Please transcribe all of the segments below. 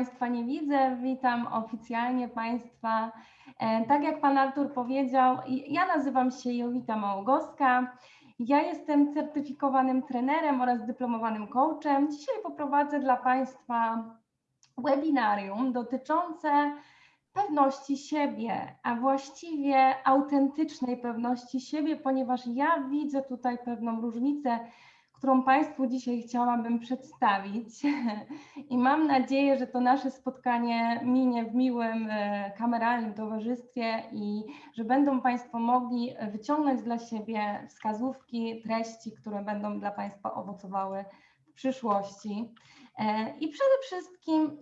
Państwa nie widzę. Witam oficjalnie Państwa. E, tak jak Pan Artur powiedział, ja nazywam się Jowita Małgowska. Ja jestem certyfikowanym trenerem oraz dyplomowanym coachem. Dzisiaj poprowadzę dla Państwa webinarium dotyczące pewności siebie, a właściwie autentycznej pewności siebie, ponieważ ja widzę tutaj pewną różnicę którą Państwu dzisiaj chciałabym przedstawić. I mam nadzieję, że to nasze spotkanie minie w miłym, e, kameralnym towarzystwie i że będą Państwo mogli wyciągnąć dla siebie wskazówki, treści, które będą dla Państwa owocowały w przyszłości. E, I przede wszystkim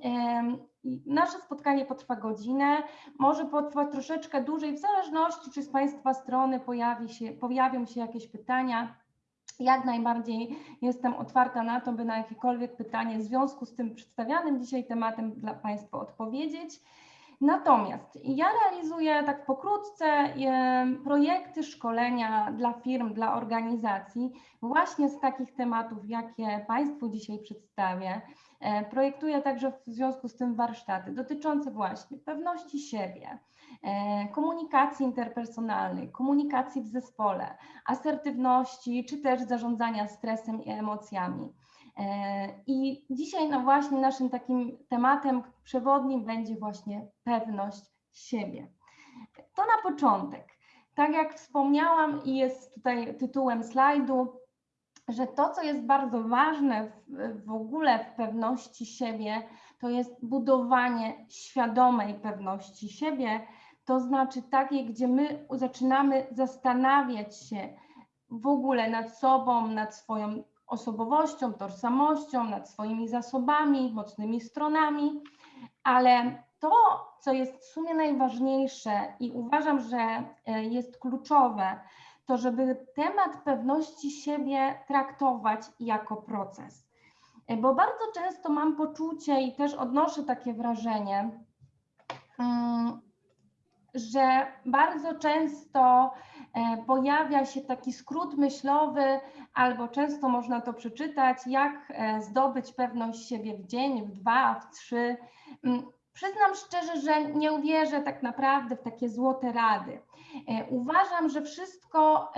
nasze spotkanie potrwa godzinę, może potrwać troszeczkę dłużej, w zależności czy z Państwa strony pojawi się, pojawią się jakieś pytania jak najbardziej jestem otwarta na to, by na jakiekolwiek pytanie w związku z tym przedstawianym dzisiaj tematem dla Państwa odpowiedzieć. Natomiast ja realizuję tak pokrótce projekty, szkolenia dla firm, dla organizacji właśnie z takich tematów, jakie Państwu dzisiaj przedstawię. E, projektuję także w związku z tym warsztaty dotyczące właśnie pewności siebie, komunikacji interpersonalnej, komunikacji w zespole, asertywności, czy też zarządzania stresem i emocjami. E, I dzisiaj no właśnie naszym takim tematem przewodnim będzie właśnie pewność siebie. To na początek. Tak jak wspomniałam i jest tutaj tytułem slajdu, że to, co jest bardzo ważne w, w ogóle w pewności siebie, to jest budowanie świadomej pewności siebie, to znaczy takiej, gdzie my zaczynamy zastanawiać się w ogóle nad sobą, nad swoją osobowością, tożsamością, nad swoimi zasobami, mocnymi stronami, ale to, co jest w sumie najważniejsze i uważam, że e, jest kluczowe, to żeby temat pewności siebie traktować jako proces. E, bo bardzo często mam poczucie i też odnoszę takie wrażenie, mm, że bardzo często e, pojawia się taki skrót myślowy, albo często można to przeczytać, jak e, zdobyć pewność siebie w dzień, w dwa, w trzy. Mm, przyznam szczerze, że nie uwierzę tak naprawdę w takie złote rady. E, uważam, że wszystko,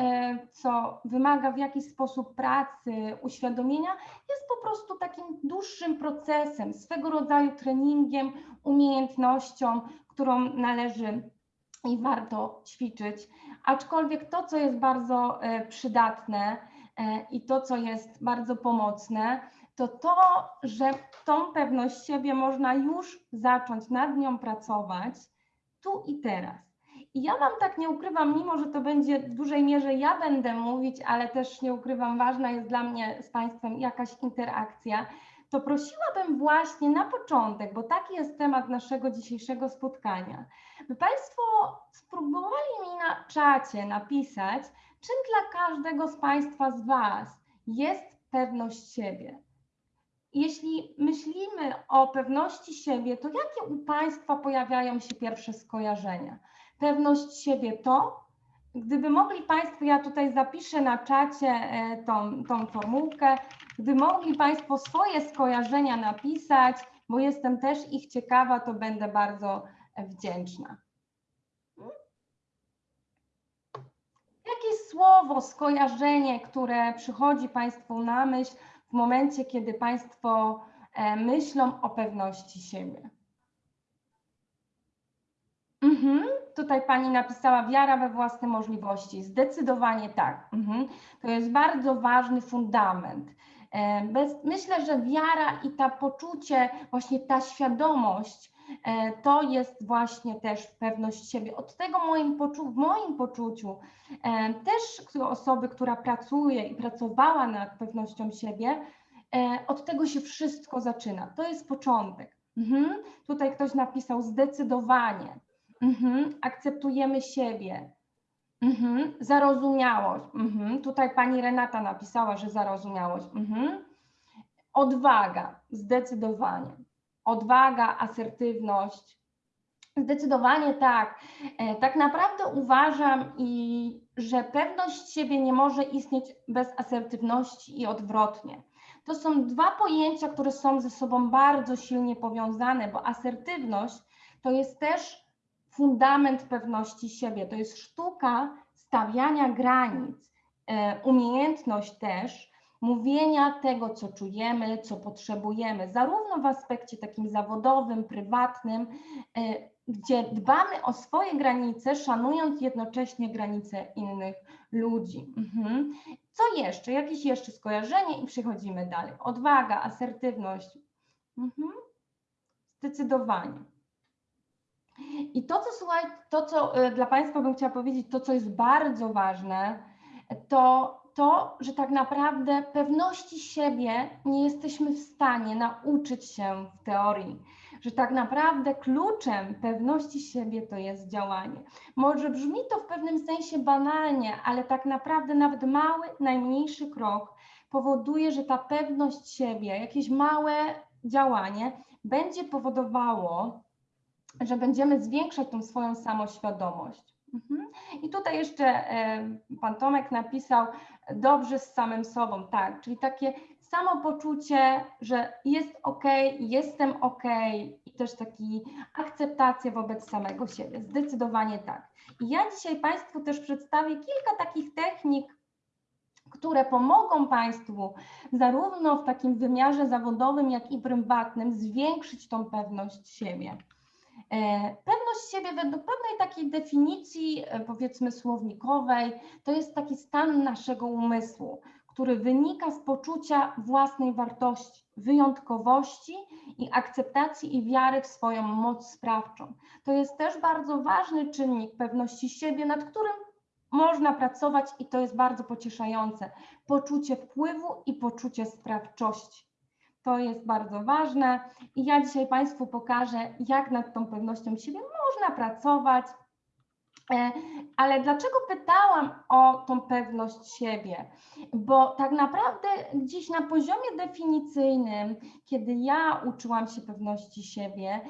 co wymaga w jakiś sposób pracy, uświadomienia, jest po prostu takim dłuższym procesem, swego rodzaju treningiem, umiejętnością, którą należy i warto ćwiczyć. Aczkolwiek to, co jest bardzo e, przydatne e, i to, co jest bardzo pomocne, to to, że tą pewność siebie można już zacząć nad nią pracować tu i teraz. I ja Wam tak nie ukrywam, mimo że to będzie w dużej mierze ja będę mówić, ale też nie ukrywam, ważna jest dla mnie z Państwem jakaś interakcja, to prosiłabym właśnie na początek, bo taki jest temat naszego dzisiejszego spotkania, by Państwo spróbowali mi na czacie napisać, czym dla każdego z Państwa z Was jest pewność siebie. Jeśli myślimy o pewności siebie, to jakie u Państwa pojawiają się pierwsze skojarzenia? Pewność siebie to, Gdyby mogli Państwo, ja tutaj zapiszę na czacie e, tą, tą formułkę, gdy mogli Państwo swoje skojarzenia napisać, bo jestem też ich ciekawa, to będę bardzo wdzięczna. Jakie słowo, skojarzenie, które przychodzi Państwu na myśl w momencie, kiedy Państwo e, myślą o pewności siebie? Mhm tutaj Pani napisała wiara we własne możliwości. Zdecydowanie tak. Mhm. To jest bardzo ważny fundament. E, bez, myślę, że wiara i ta poczucie, właśnie ta świadomość, to jest właśnie też pewność siebie. Od tego moim poczu w moim poczuciu e, też osoby, która pracuje i pracowała nad pewnością siebie, od tego się wszystko zaczyna. To jest początek. Mhm. Tutaj ktoś napisał zdecydowanie. Mhm, akceptujemy siebie. Mhm, zarozumiałość. Mhm, tutaj pani Renata napisała, że zarozumiałość. Mhm. Odwaga, zdecydowanie. Odwaga, asertywność. Zdecydowanie tak. E, tak naprawdę uważam, i, że pewność siebie nie może istnieć bez asertywności i odwrotnie. to są dwa pojęcia, które są ze sobą bardzo silnie powiązane, bo asertywność to jest też fundament pewności siebie, to jest sztuka stawiania granic, e, umiejętność też mówienia tego, co czujemy, co potrzebujemy, zarówno w aspekcie takim zawodowym, prywatnym, e, gdzie dbamy o swoje granice, szanując jednocześnie granice innych ludzi. Mhm. Co jeszcze? Jakieś jeszcze skojarzenie i przechodzimy dalej. Odwaga, asertywność. Mhm. Zdecydowanie. I to, co słuchaj, to, co y, dla Państwa bym chciała powiedzieć, to, co jest bardzo ważne, to to, że tak naprawdę pewności siebie nie jesteśmy w stanie nauczyć się w teorii, że tak naprawdę kluczem pewności siebie to jest działanie. Może brzmi to w pewnym sensie banalnie, ale tak naprawdę nawet mały, najmniejszy krok powoduje, że ta pewność siebie, jakieś małe działanie będzie powodowało, że będziemy zwiększać tą swoją samoświadomość. Mhm. I tutaj jeszcze e, pan Tomek napisał dobrze z samym sobą, tak, czyli takie samopoczucie, że jest ok, jestem ok i też taki akceptacja wobec samego siebie, zdecydowanie tak. I ja dzisiaj Państwu też przedstawię kilka takich technik, które pomogą Państwu zarówno w takim wymiarze zawodowym, jak i prywatnym zwiększyć tą pewność siebie. E, pewność siebie według pewnej takiej definicji, e, powiedzmy słownikowej, to jest taki stan naszego umysłu, który wynika z poczucia własnej wartości, wyjątkowości i akceptacji i wiary w swoją moc sprawczą. To jest też bardzo ważny czynnik pewności siebie, nad którym można pracować i to jest bardzo pocieszające. Poczucie wpływu i poczucie sprawczości. To jest bardzo ważne i ja dzisiaj Państwu pokażę, jak nad tą pewnością siebie można pracować. E, ale dlaczego pytałam o tą pewność siebie? Bo tak naprawdę gdzieś na poziomie definicyjnym, kiedy ja uczyłam się pewności siebie,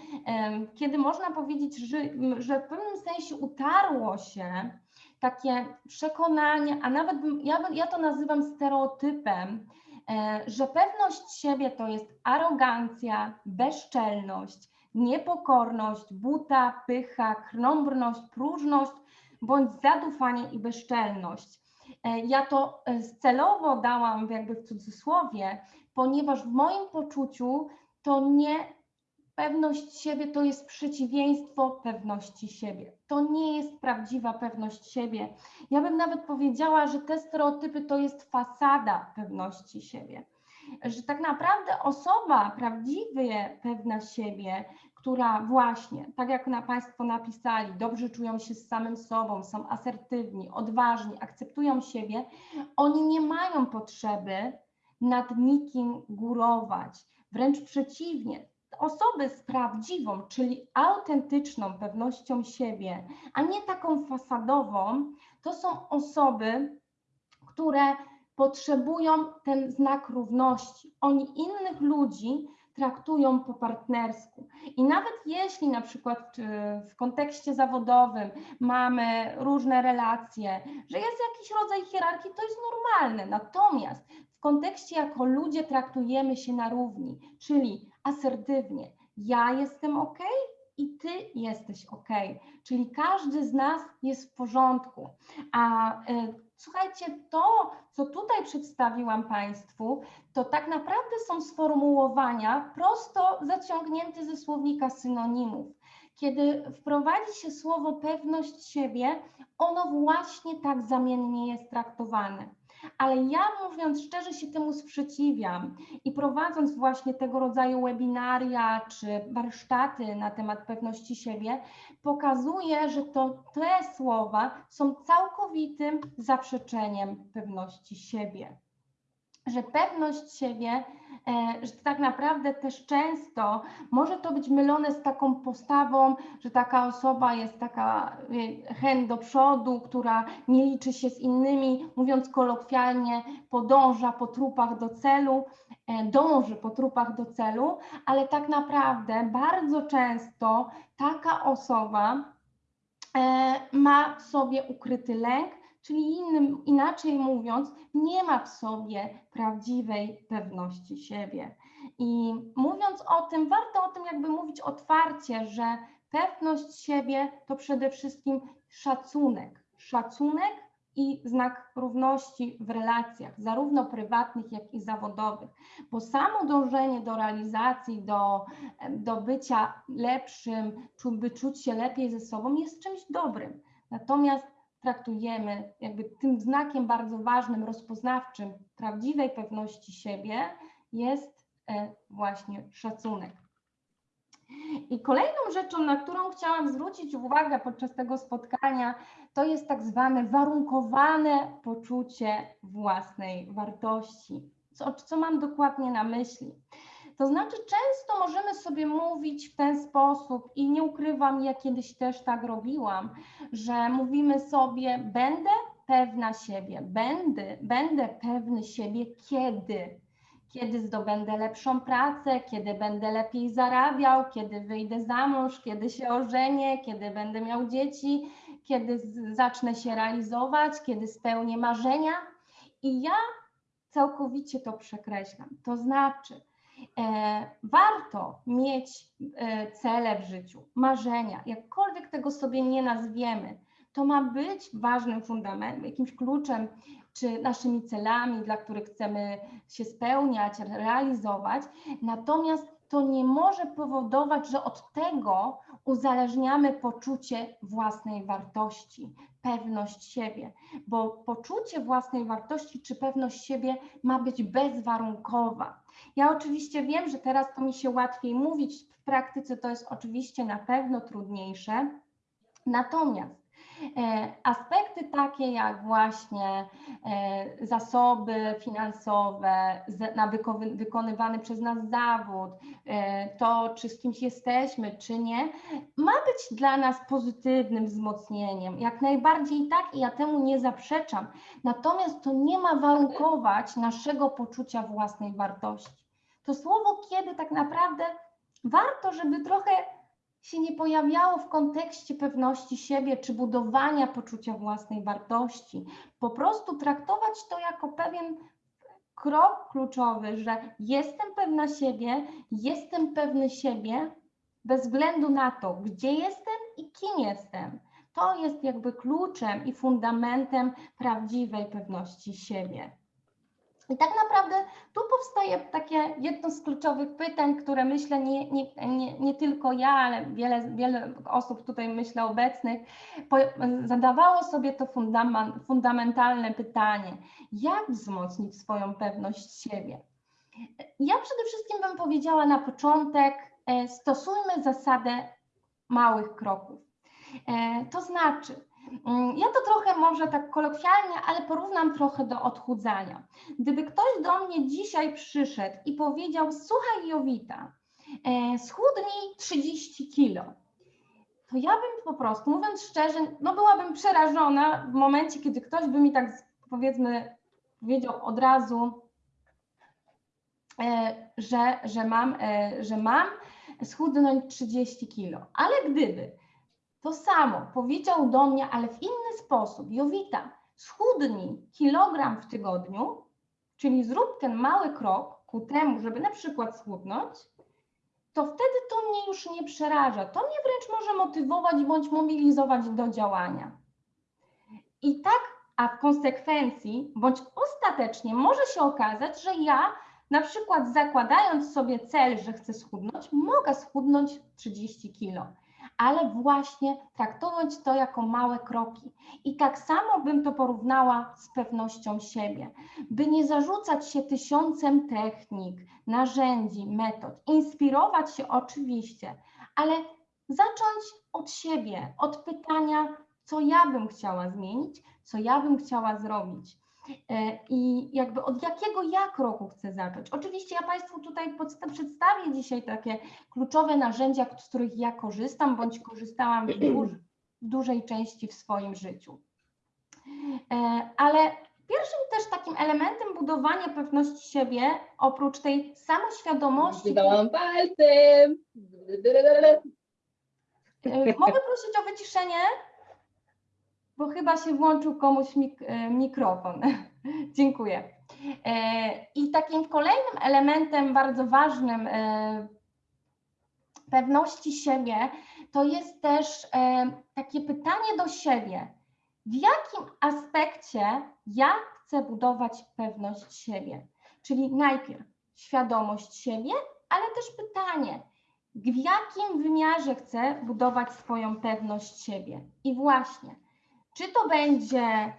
kiedy można powiedzieć, że, że w pewnym sensie utarło się takie przekonanie, a nawet ja, ja to nazywam stereotypem, E, że pewność siebie to jest arogancja, bezczelność, niepokorność, buta, pycha, krnąbrność, próżność bądź zadufanie i bezczelność. E, ja to e, celowo dałam jakby w cudzysłowie, ponieważ w moim poczuciu to nie Pewność siebie to jest przeciwieństwo pewności siebie. To nie jest prawdziwa pewność siebie. Ja bym nawet powiedziała, że te stereotypy to jest fasada pewności siebie. Że tak naprawdę osoba prawdziwie pewna siebie, która właśnie, tak jak na Państwo napisali, dobrze czują się z samym sobą, są asertywni, odważni, akceptują siebie, oni nie mają potrzeby nad nikim górować. Wręcz przeciwnie, osoby z prawdziwą, czyli autentyczną pewnością siebie, a nie taką fasadową, to są osoby, które potrzebują ten znak równości. Oni innych ludzi traktują po partnersku. I nawet jeśli na przykład w kontekście zawodowym mamy różne relacje, że jest jakiś rodzaj hierarchii, to jest normalne. Natomiast w kontekście jako ludzie traktujemy się na równi, czyli asertywnie. Ja jestem ok i ty jesteś ok, czyli każdy z nas jest w porządku. A y, słuchajcie, to, co tutaj przedstawiłam Państwu, to tak naprawdę są sformułowania prosto zaciągnięte ze słownika synonimów. Kiedy wprowadzi się słowo pewność siebie, ono właśnie tak zamiennie jest traktowane ale ja mówiąc szczerze się temu sprzeciwiam. I prowadząc właśnie tego rodzaju webinaria czy warsztaty na temat pewności siebie, pokazuję, że to te słowa są całkowitym zaprzeczeniem pewności siebie że pewność siebie, e, że tak naprawdę też często może to być mylone z taką postawą, że taka osoba jest taka e, chęt do przodu, która nie liczy się z innymi, mówiąc kolokwialnie, podąża po trupach do celu, e, dąży po trupach do celu, ale tak naprawdę bardzo często taka osoba ma w sobie ukryty lęk, czyli innym, inaczej mówiąc, nie ma w sobie prawdziwej pewności siebie. I mówiąc o tym, warto o tym jakby mówić otwarcie, że pewność siebie to przede wszystkim szacunek. Szacunek i znak równości w relacjach, zarówno prywatnych, jak i zawodowych, bo samo dążenie do realizacji, do, do bycia lepszym, by czuć się lepiej ze sobą jest czymś dobrym. Natomiast traktujemy jakby tym znakiem bardzo ważnym, rozpoznawczym prawdziwej pewności siebie jest e, właśnie szacunek. I kolejną rzeczą, na którą chciałam zwrócić uwagę podczas tego spotkania, to jest tak zwane warunkowane poczucie własnej wartości. Co, co mam dokładnie na myśli? To znaczy, często możemy sobie mówić w ten sposób, i nie ukrywam, ja kiedyś też tak robiłam, że mówimy sobie, będę pewna siebie, będę, będę pewny siebie kiedy kiedy zdobędę lepszą pracę, kiedy będę lepiej zarabiał, kiedy wyjdę za mąż, kiedy się ożenię, kiedy będę miał dzieci, kiedy zacznę się realizować, kiedy spełnię marzenia. I ja całkowicie to przekreślam. To znaczy, warto mieć e, cele w życiu, marzenia, jakkolwiek tego sobie nie nazwiemy. To ma być ważnym fundamentem, jakimś kluczem czy naszymi celami, dla których chcemy się spełniać, realizować. Natomiast to nie może powodować, że od tego uzależniamy poczucie własnej wartości, pewność siebie, bo poczucie własnej wartości czy pewność siebie ma być bezwarunkowa. Ja oczywiście wiem, że teraz to mi się łatwiej mówić, w praktyce to jest oczywiście na pewno trudniejsze. Natomiast aspekty takie jak właśnie e, zasoby finansowe, wykonywany przez nas zawód, e, to czy z kimś jesteśmy, czy nie, ma być dla nas pozytywnym wzmocnieniem. Jak najbardziej tak i ja temu nie zaprzeczam. Natomiast to nie ma warunkować naszego poczucia własnej wartości. To słowo kiedy tak naprawdę warto, żeby trochę się nie pojawiało w kontekście pewności siebie czy budowania poczucia własnej wartości. Po prostu traktować to jako pewien krok kluczowy, że jestem pewna siebie, jestem pewny siebie, bez względu na to, gdzie jestem i kim jestem. To jest jakby kluczem i fundamentem prawdziwej pewności siebie. I tak naprawdę tu powstaje takie jedno z kluczowych pytań, które myślę nie, nie, nie, nie tylko ja, ale wiele, wiele osób tutaj myślę obecnych zadawało sobie to fundamen, fundamentalne pytanie, jak wzmocnić swoją pewność siebie. Ja przede wszystkim bym powiedziała na początek, e, stosujmy zasadę małych kroków. E, To znaczy, ja to trochę może tak kolokwialnie, ale porównam trochę do odchudzania. Gdyby ktoś do mnie dzisiaj przyszedł i powiedział: Słuchaj, Jowita, e, schudnij 30 kilo, to ja bym po prostu, mówiąc szczerze, no byłabym przerażona w momencie, kiedy ktoś by mi tak powiedzmy powiedział od razu, e, że, że, mam, e, że mam schudnąć 30 kilo. Ale gdyby to samo powiedział do mnie, ale w inny sposób, Jowita, schudnij kilogram w tygodniu, czyli zrób ten mały krok ku temu, żeby na przykład schudnąć, to wtedy to mnie już nie przeraża. To mnie wręcz może motywować bądź mobilizować do działania. I tak, a w konsekwencji, bądź ostatecznie może się okazać, że ja na przykład zakładając sobie cel, że chcę schudnąć, mogę schudnąć 30 kilo, ale właśnie traktować to jako małe kroki. I tak samo bym to porównała z pewnością siebie, by nie zarzucać się tysiącem technik, narzędzi, metod, inspirować się oczywiście, ale zacząć od siebie, od pytania, co ja bym chciała zmienić, co ja bym chciała zrobić. E, I jakby od jakiego ja kroku chcę zacząć? Oczywiście ja Państwu tutaj przedstawię dzisiaj takie kluczowe narzędzia, z których ja korzystam, bądź korzystałam w, w dużej części w swoim życiu. E, Ale pierwszym też takim elementem budowania pewności siebie, oprócz tej samoświadomości, Wydałam palcem. e, mogę prosić o wyciszenie? Bo chyba się włączył komuś mik e, mikrofon. Dziękuję. E, I takim kolejnym elementem bardzo ważnym e, pewności siebie to jest też takie pytanie do siebie, w jakim aspekcie ja chcę budować pewność siebie? Czyli najpierw świadomość siebie, ale też pytanie, w jakim wymiarze chcę budować swoją pewność siebie? I właśnie, czy to będzie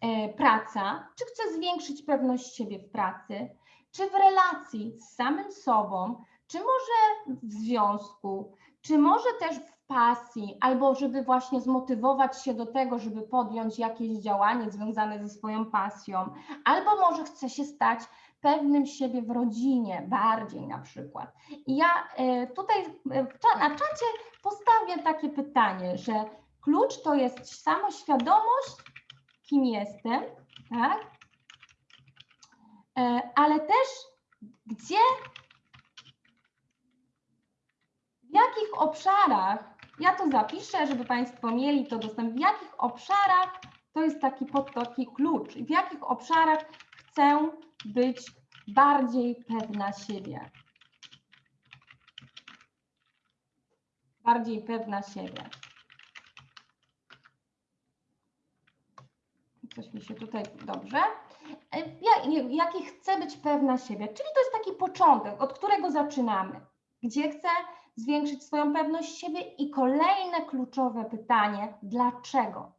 e, praca, czy chcę zwiększyć pewność siebie w pracy, czy w relacji z samym sobą, czy może w związku, czy może też w pasji, albo żeby właśnie zmotywować się do tego, żeby podjąć jakieś działanie związane ze swoją pasją, albo może chcę się stać pewnym siebie w rodzinie, bardziej na przykład. I ja e, tutaj e, na czacie postawię takie pytanie, że klucz to jest samoświadomość, kim jestem, tak? E, Ale też gdzie, w jakich obszarach, ja to zapiszę, żeby Państwo mieli to dostęp, w jakich obszarach to jest taki taki klucz, w jakich obszarach chcę być bardziej pewna siebie. Bardziej pewna siebie. Coś mi się tutaj dobrze. E, Ja, jaki chcę być pewna siebie, czyli to jest taki początek, od którego zaczynamy. Gdzie chcę zwiększyć swoją pewność siebie i kolejne kluczowe pytanie, dlaczego?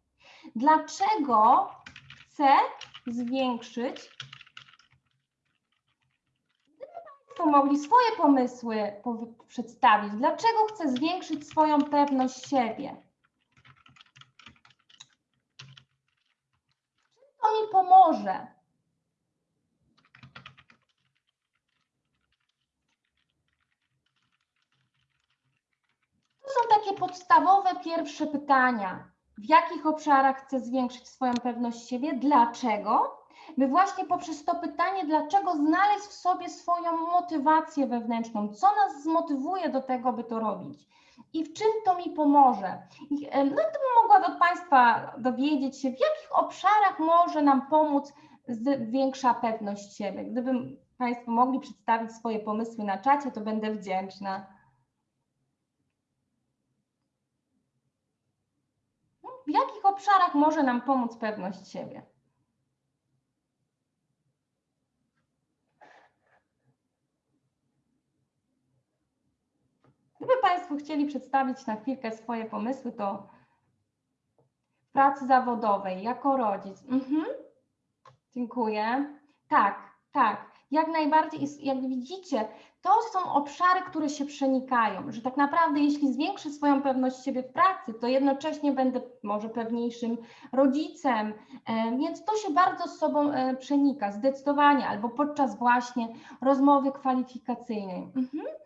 Dlaczego chcę zwiększyć Państwo mogli swoje pomysły przedstawić. Dlaczego chcę zwiększyć swoją pewność siebie? Czym to mi pomoże? To są takie podstawowe pierwsze pytania. W jakich obszarach chcę zwiększyć swoją pewność siebie? Dlaczego? by właśnie poprzez to pytanie, dlaczego znaleźć w sobie swoją motywację wewnętrzną, co nas zmotywuje do tego, by to robić i w czym to mi pomoże. No i to bym mogła od Państwa dowiedzieć się, w jakich obszarach może nam pomóc większa pewność siebie. Gdybym Państwo mogli przedstawić swoje pomysły na czacie, to będę wdzięczna. No, W jakich obszarach może nam pomóc pewność siebie? Gdyby Państwo chcieli przedstawić na chwilkę swoje pomysły, to w pracy zawodowej, jako rodzic. Mhm. Dziękuję. Tak, tak, jak najbardziej. Jak widzicie, to są obszary, które się przenikają, że tak naprawdę jeśli zwiększę swoją pewność siebie w pracy, to jednocześnie będę może pewniejszym rodzicem, e, więc to się bardzo z sobą e, przenika, zdecydowanie, albo podczas właśnie rozmowy kwalifikacyjnej. Mhm.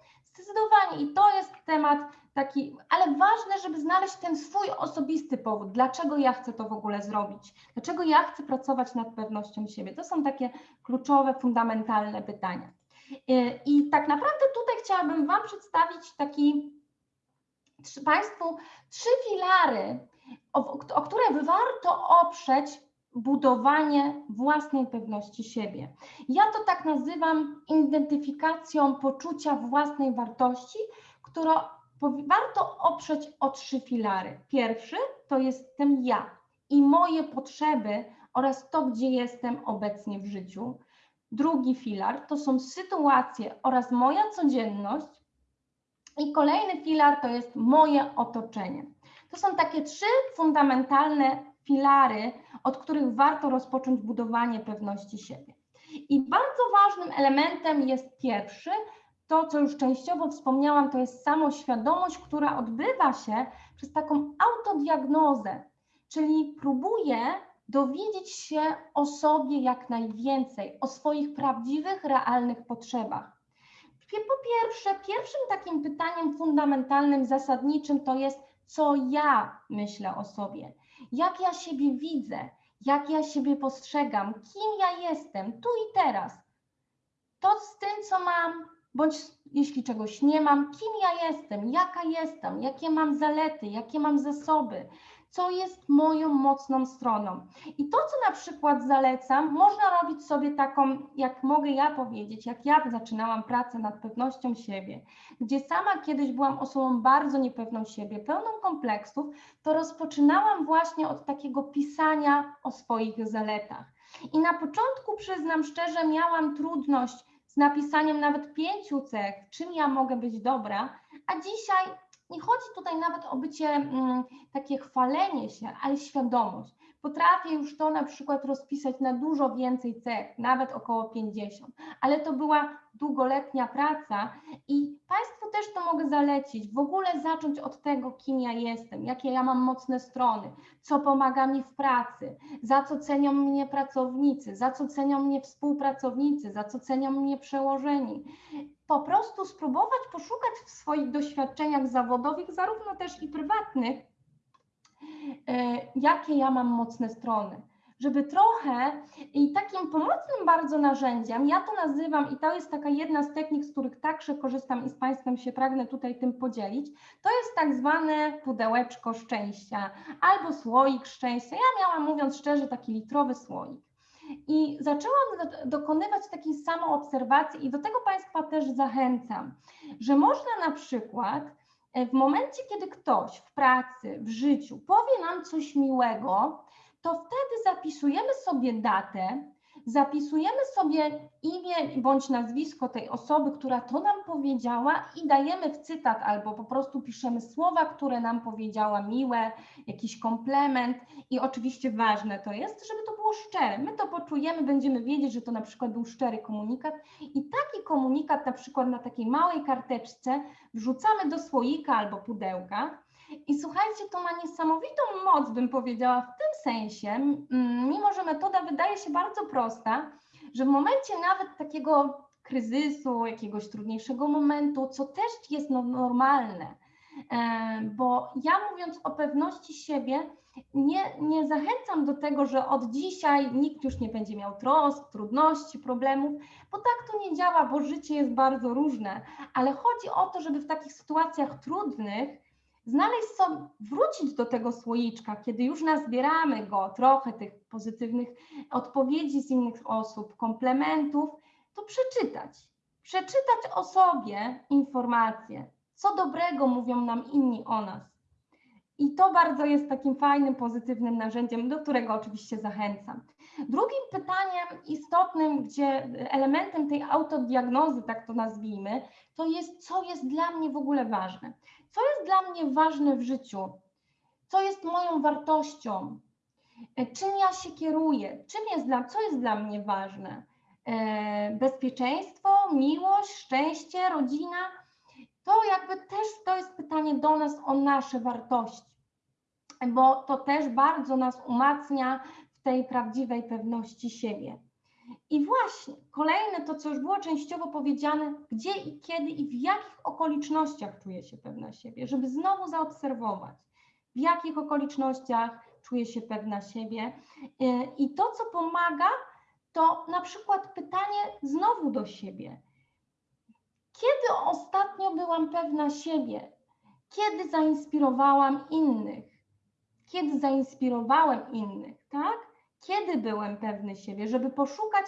Zdecydowanie i to jest temat taki, ale ważne, żeby znaleźć ten swój osobisty powód, dlaczego ja chcę to w ogóle zrobić, dlaczego ja chcę pracować nad pewnością siebie. To są takie kluczowe, fundamentalne pytania. I- I tak naprawdę tutaj chciałabym Wam przedstawić taki Państwu trzy filary, o, o które warto oprzeć budowanie własnej pewności siebie. Ja to tak nazywam identyfikacją poczucia własnej wartości, którą warto oprzeć o trzy filary. Pierwszy to jestem ja i moje potrzeby oraz to, gdzie jestem obecnie w życiu. Drugi filar to są sytuacje oraz moja codzienność. I kolejny filar to jest moje otoczenie. To są takie trzy fundamentalne filary, od których warto rozpocząć budowanie pewności siebie. I bardzo ważnym elementem jest pierwszy, to co już częściowo wspomniałam, to jest samoświadomość, która odbywa się przez taką autodiagnozę, czyli próbuję dowiedzieć się o sobie jak najwięcej, o swoich prawdziwych, realnych potrzebach. Po pierwsze, pierwszym takim pytaniem fundamentalnym, zasadniczym to jest, co ja myślę o sobie, jak ja siebie widzę, jak ja siebie postrzegam, kim ja jestem tu i teraz. To z tym, co mam, bądź jeśli czegoś nie mam, kim ja jestem, jaka jestem, jakie mam zalety, jakie mam zasoby, co jest moją mocną stroną. I to, co na przykład zalecam, można robić sobie taką, jak mogę ja powiedzieć, jak ja zaczynałam pracę nad pewnością siebie, gdzie sama kiedyś byłam osobą bardzo niepewną siebie, pełną kompleksów, to rozpoczynałam właśnie od takiego pisania o swoich zaletach. I na początku, przyznam szczerze, miałam trudność z napisaniem nawet pięciu cech, czym ja mogę być dobra, a dzisiaj nie chodzi tutaj nawet o bycie mm, takie chwalenie się, ale świadomość. Potrafię już to na przykład rozpisać na dużo więcej cech, nawet około 50, ale to była długoletnia praca i Państwu też to mogę zalecić. W ogóle zacząć od tego, kim ja jestem, jakie ja mam mocne strony, co pomaga mi w pracy, za co cenią mnie pracownicy, za co cenią mnie współpracownicy, za co cenią mnie przełożeni po prostu spróbować poszukać w swoich doświadczeniach zawodowych, zarówno też i prywatnych, e, jakie ja mam mocne strony. Żeby trochę i takim pomocnym bardzo narzędziem, ja to nazywam, i to jest taka jedna z technik, z których także korzystam i z Państwem się pragnę tutaj tym podzielić, to jest tak zwane pudełeczko szczęścia albo słoik szczęścia. Ja miałam, mówiąc szczerze, taki litrowy słoik. I zaczęłam dokonywać takiej samoobserwacji i do tego Państwa też zachęcam, że można na przykład e, w momencie, kiedy ktoś w pracy, w życiu powie nam coś miłego, to wtedy zapisujemy sobie datę, zapisujemy sobie imię bądź nazwisko tej osoby, która to nam powiedziała i dajemy w cytat albo po prostu piszemy słowa, które nam powiedziała miłe, jakiś komplement. I oczywiście ważne to jest, żeby to było szczere. My to poczujemy, będziemy wiedzieć, że to na przykład był szczery komunikat i taki komunikat na przykład na takiej małej karteczce wrzucamy do słoika albo pudełka i słuchajcie, to ma niesamowitą moc, bym powiedziała, w tym sensie, mimo że metoda wydaje się bardzo prosta, że w momencie nawet takiego kryzysu, jakiegoś trudniejszego momentu, co też jest no, normalne, bo ja mówiąc o pewności siebie, nie, nie zachęcam do tego, że od dzisiaj nikt już nie będzie miał trosk, trudności, problemów, bo tak to nie działa, bo życie jest bardzo różne, ale chodzi o to, żeby w takich sytuacjach trudnych znaleźć sobie, wrócić do tego słoiczka, kiedy już nazbieramy go, trochę tych pozytywnych odpowiedzi z innych osób, komplementów, to przeczytać. Przeczytać o sobie informacje, co dobrego mówią nam inni o nas. I to bardzo jest takim fajnym, pozytywnym narzędziem, do którego oczywiście zachęcam. Drugim pytaniem istotnym, gdzie elementem tej autodiagnozy, tak to nazwijmy, to jest, co jest dla mnie w ogóle ważne. Co jest dla mnie ważne w życiu? Co jest moją wartością? Czym ja się kieruję? Czym jest dla, co jest dla mnie ważne? E, bezpieczeństwo, miłość, szczęście, rodzina? To jakby też to jest pytanie do nas o nasze wartości, bo to też bardzo nas umacnia w tej prawdziwej pewności siebie. I właśnie kolejne to, co już było częściowo powiedziane, gdzie i kiedy i w jakich okolicznościach czuję się pewna siebie, żeby znowu zaobserwować, w jakich okolicznościach czuję się pewna siebie. Y, I to, co pomaga, to na przykład pytanie znowu do siebie. Kiedy ostatnio byłam pewna siebie? Kiedy zainspirowałam innych? Kiedy zainspirowałem innych, tak? kiedy byłem pewny siebie, żeby poszukać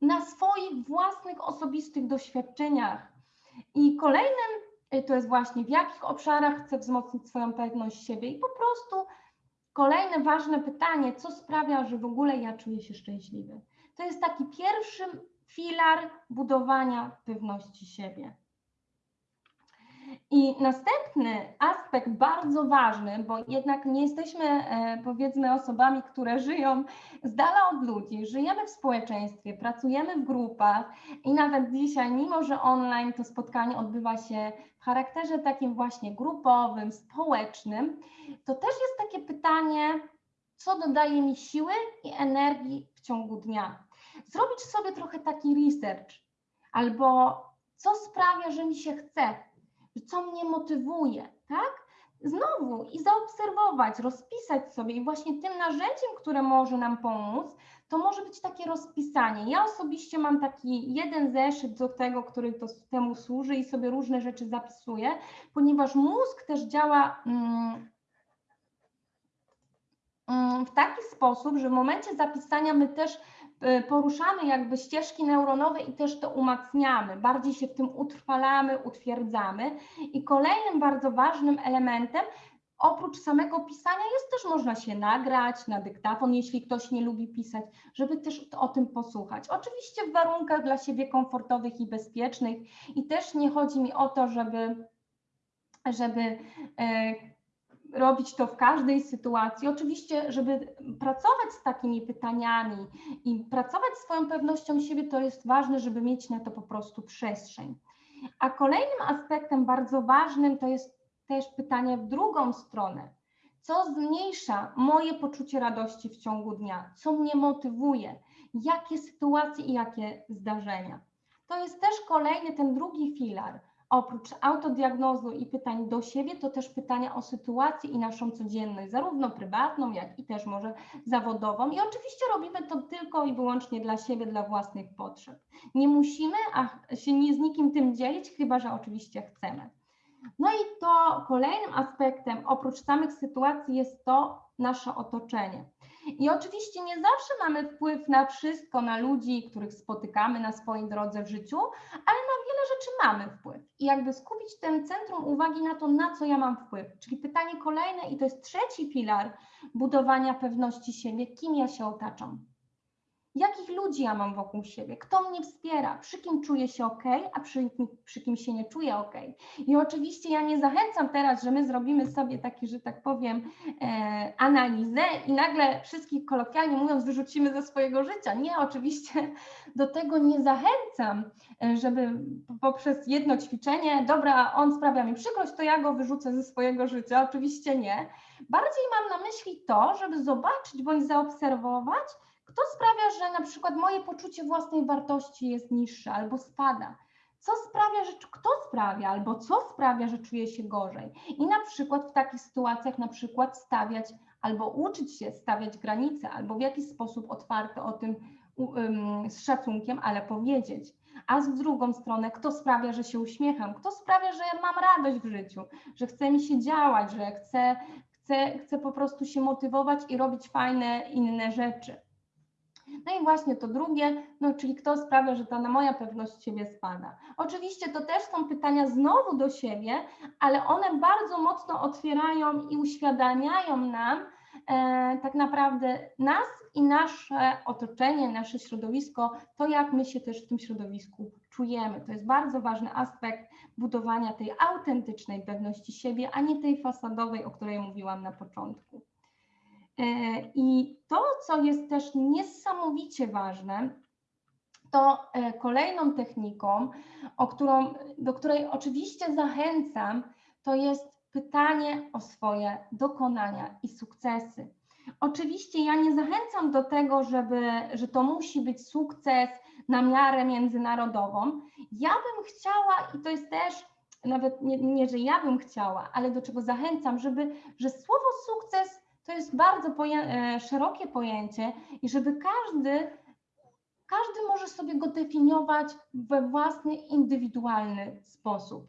na swoich własnych osobistych doświadczeniach. I kolejnym y, to jest właśnie w jakich obszarach chcę wzmocnić swoją pewność siebie i po prostu kolejne ważne pytanie, co sprawia, że w ogóle ja czuję się szczęśliwy. To jest taki pierwszy filar budowania pewności siebie. I następny aspekt bardzo ważny, bo jednak nie jesteśmy e, powiedzmy osobami, które żyją z dala od ludzi, żyjemy w społeczeństwie, pracujemy w grupach i nawet dzisiaj, mimo że online to spotkanie odbywa się w charakterze takim właśnie grupowym, społecznym, to też jest takie pytanie, co dodaje mi siły i energii w ciągu dnia. Zrobić sobie trochę taki research albo co sprawia, że mi się chce co mnie motywuje, tak? Znowu i zaobserwować, rozpisać sobie i właśnie tym narzędziem, które może nam pomóc, to może być takie rozpisanie. Ja osobiście mam taki jeden zeszyt do tego, który to, temu służy i sobie różne rzeczy zapisuję, ponieważ mózg też działa mm, mm, w taki sposób, że w momencie zapisania my też poruszamy jakby ścieżki neuronowe i też to umacniamy, bardziej się w tym utrwalamy, utwierdzamy. I kolejnym bardzo ważnym elementem oprócz samego pisania jest też można się nagrać na dyktafon, jeśli ktoś nie lubi pisać, żeby też o tym posłuchać. Oczywiście w warunkach dla siebie komfortowych i bezpiecznych i też nie chodzi mi o to, żeby, żeby e, robić to w każdej sytuacji. Oczywiście, żeby pracować z takimi pytaniami i pracować swoją pewnością siebie, to jest ważne, żeby mieć na to po prostu przestrzeń. A kolejnym aspektem bardzo ważnym to jest też pytanie w drugą stronę. Co zmniejsza moje poczucie radości w ciągu dnia? Co mnie motywuje? Jakie sytuacje i jakie zdarzenia? To jest też kolejny ten drugi filar. Oprócz autodiagnozu i pytań do siebie, to też pytania o sytuację i naszą codzienność, zarówno prywatną, jak i też może zawodową. I oczywiście robimy to tylko i wyłącznie dla siebie, dla własnych potrzeb. Nie musimy a się nie z nikim tym dzielić, chyba że oczywiście chcemy. No i to kolejnym aspektem, oprócz samych sytuacji, jest to nasze otoczenie. I oczywiście nie zawsze mamy wpływ na wszystko, na ludzi, których spotykamy na swojej drodze w życiu, ale na wiele rzeczy mamy wpływ. I jakby skupić ten centrum uwagi na to, na co ja mam wpływ. Czyli pytanie kolejne, i to jest trzeci filar budowania pewności siebie, kim ja się otaczam jakich ludzi ja mam wokół siebie, kto mnie wspiera, przy kim czuję się ok, a przy, przy kim się nie czuję ok. I oczywiście ja nie zachęcam teraz, że my zrobimy sobie taki, że tak powiem, e, analizę i nagle wszystkich kolokwialnie mówiąc wyrzucimy ze swojego życia. Nie, oczywiście do tego nie zachęcam, e, żeby poprzez jedno ćwiczenie, dobra, on sprawia mi przykrość, to ja go wyrzucę ze swojego życia. Oczywiście nie. Bardziej mam na myśli to, żeby zobaczyć bądź zaobserwować, kto sprawia, że na przykład moje poczucie własnej wartości jest niższe albo spada? Co sprawia, że kto sprawia albo co sprawia, że czuję się gorzej? I na przykład w takich sytuacjach na przykład stawiać albo uczyć się stawiać granice, albo w jakiś sposób otwarty o tym um, z szacunkiem, ale powiedzieć. A z drugą stronę, kto sprawia, że się uśmiecham, kto sprawia, że mam radość w życiu, że chce mi się działać, że chcę, chcę, chcę po prostu się motywować i robić fajne inne rzeczy. No i właśnie to drugie, no czyli kto sprawia, że ta na moja pewność siebie spada. Oczywiście to też są pytania znowu do siebie, ale one bardzo mocno otwierają i uświadamiają nam e, tak naprawdę nas i nasze otoczenie, nasze środowisko, to jak my się też w tym środowisku czujemy. To jest bardzo ważny aspekt budowania tej autentycznej pewności siebie, a nie tej fasadowej, o której mówiłam na początku. E, I to, co jest też niesamowicie ważne, to e, kolejną techniką, którą, do której oczywiście zachęcam, to jest pytanie o swoje dokonania i sukcesy. Oczywiście ja nie zachęcam do tego, żeby, że to musi być sukces na miarę międzynarodową. Ja bym chciała, i to jest też nawet nie, nie że ja bym chciała, ale do czego zachęcam, żeby, że słowo sukces to jest bardzo e, szerokie pojęcie i żeby każdy, każdy może sobie go definiować we własny, indywidualny sposób.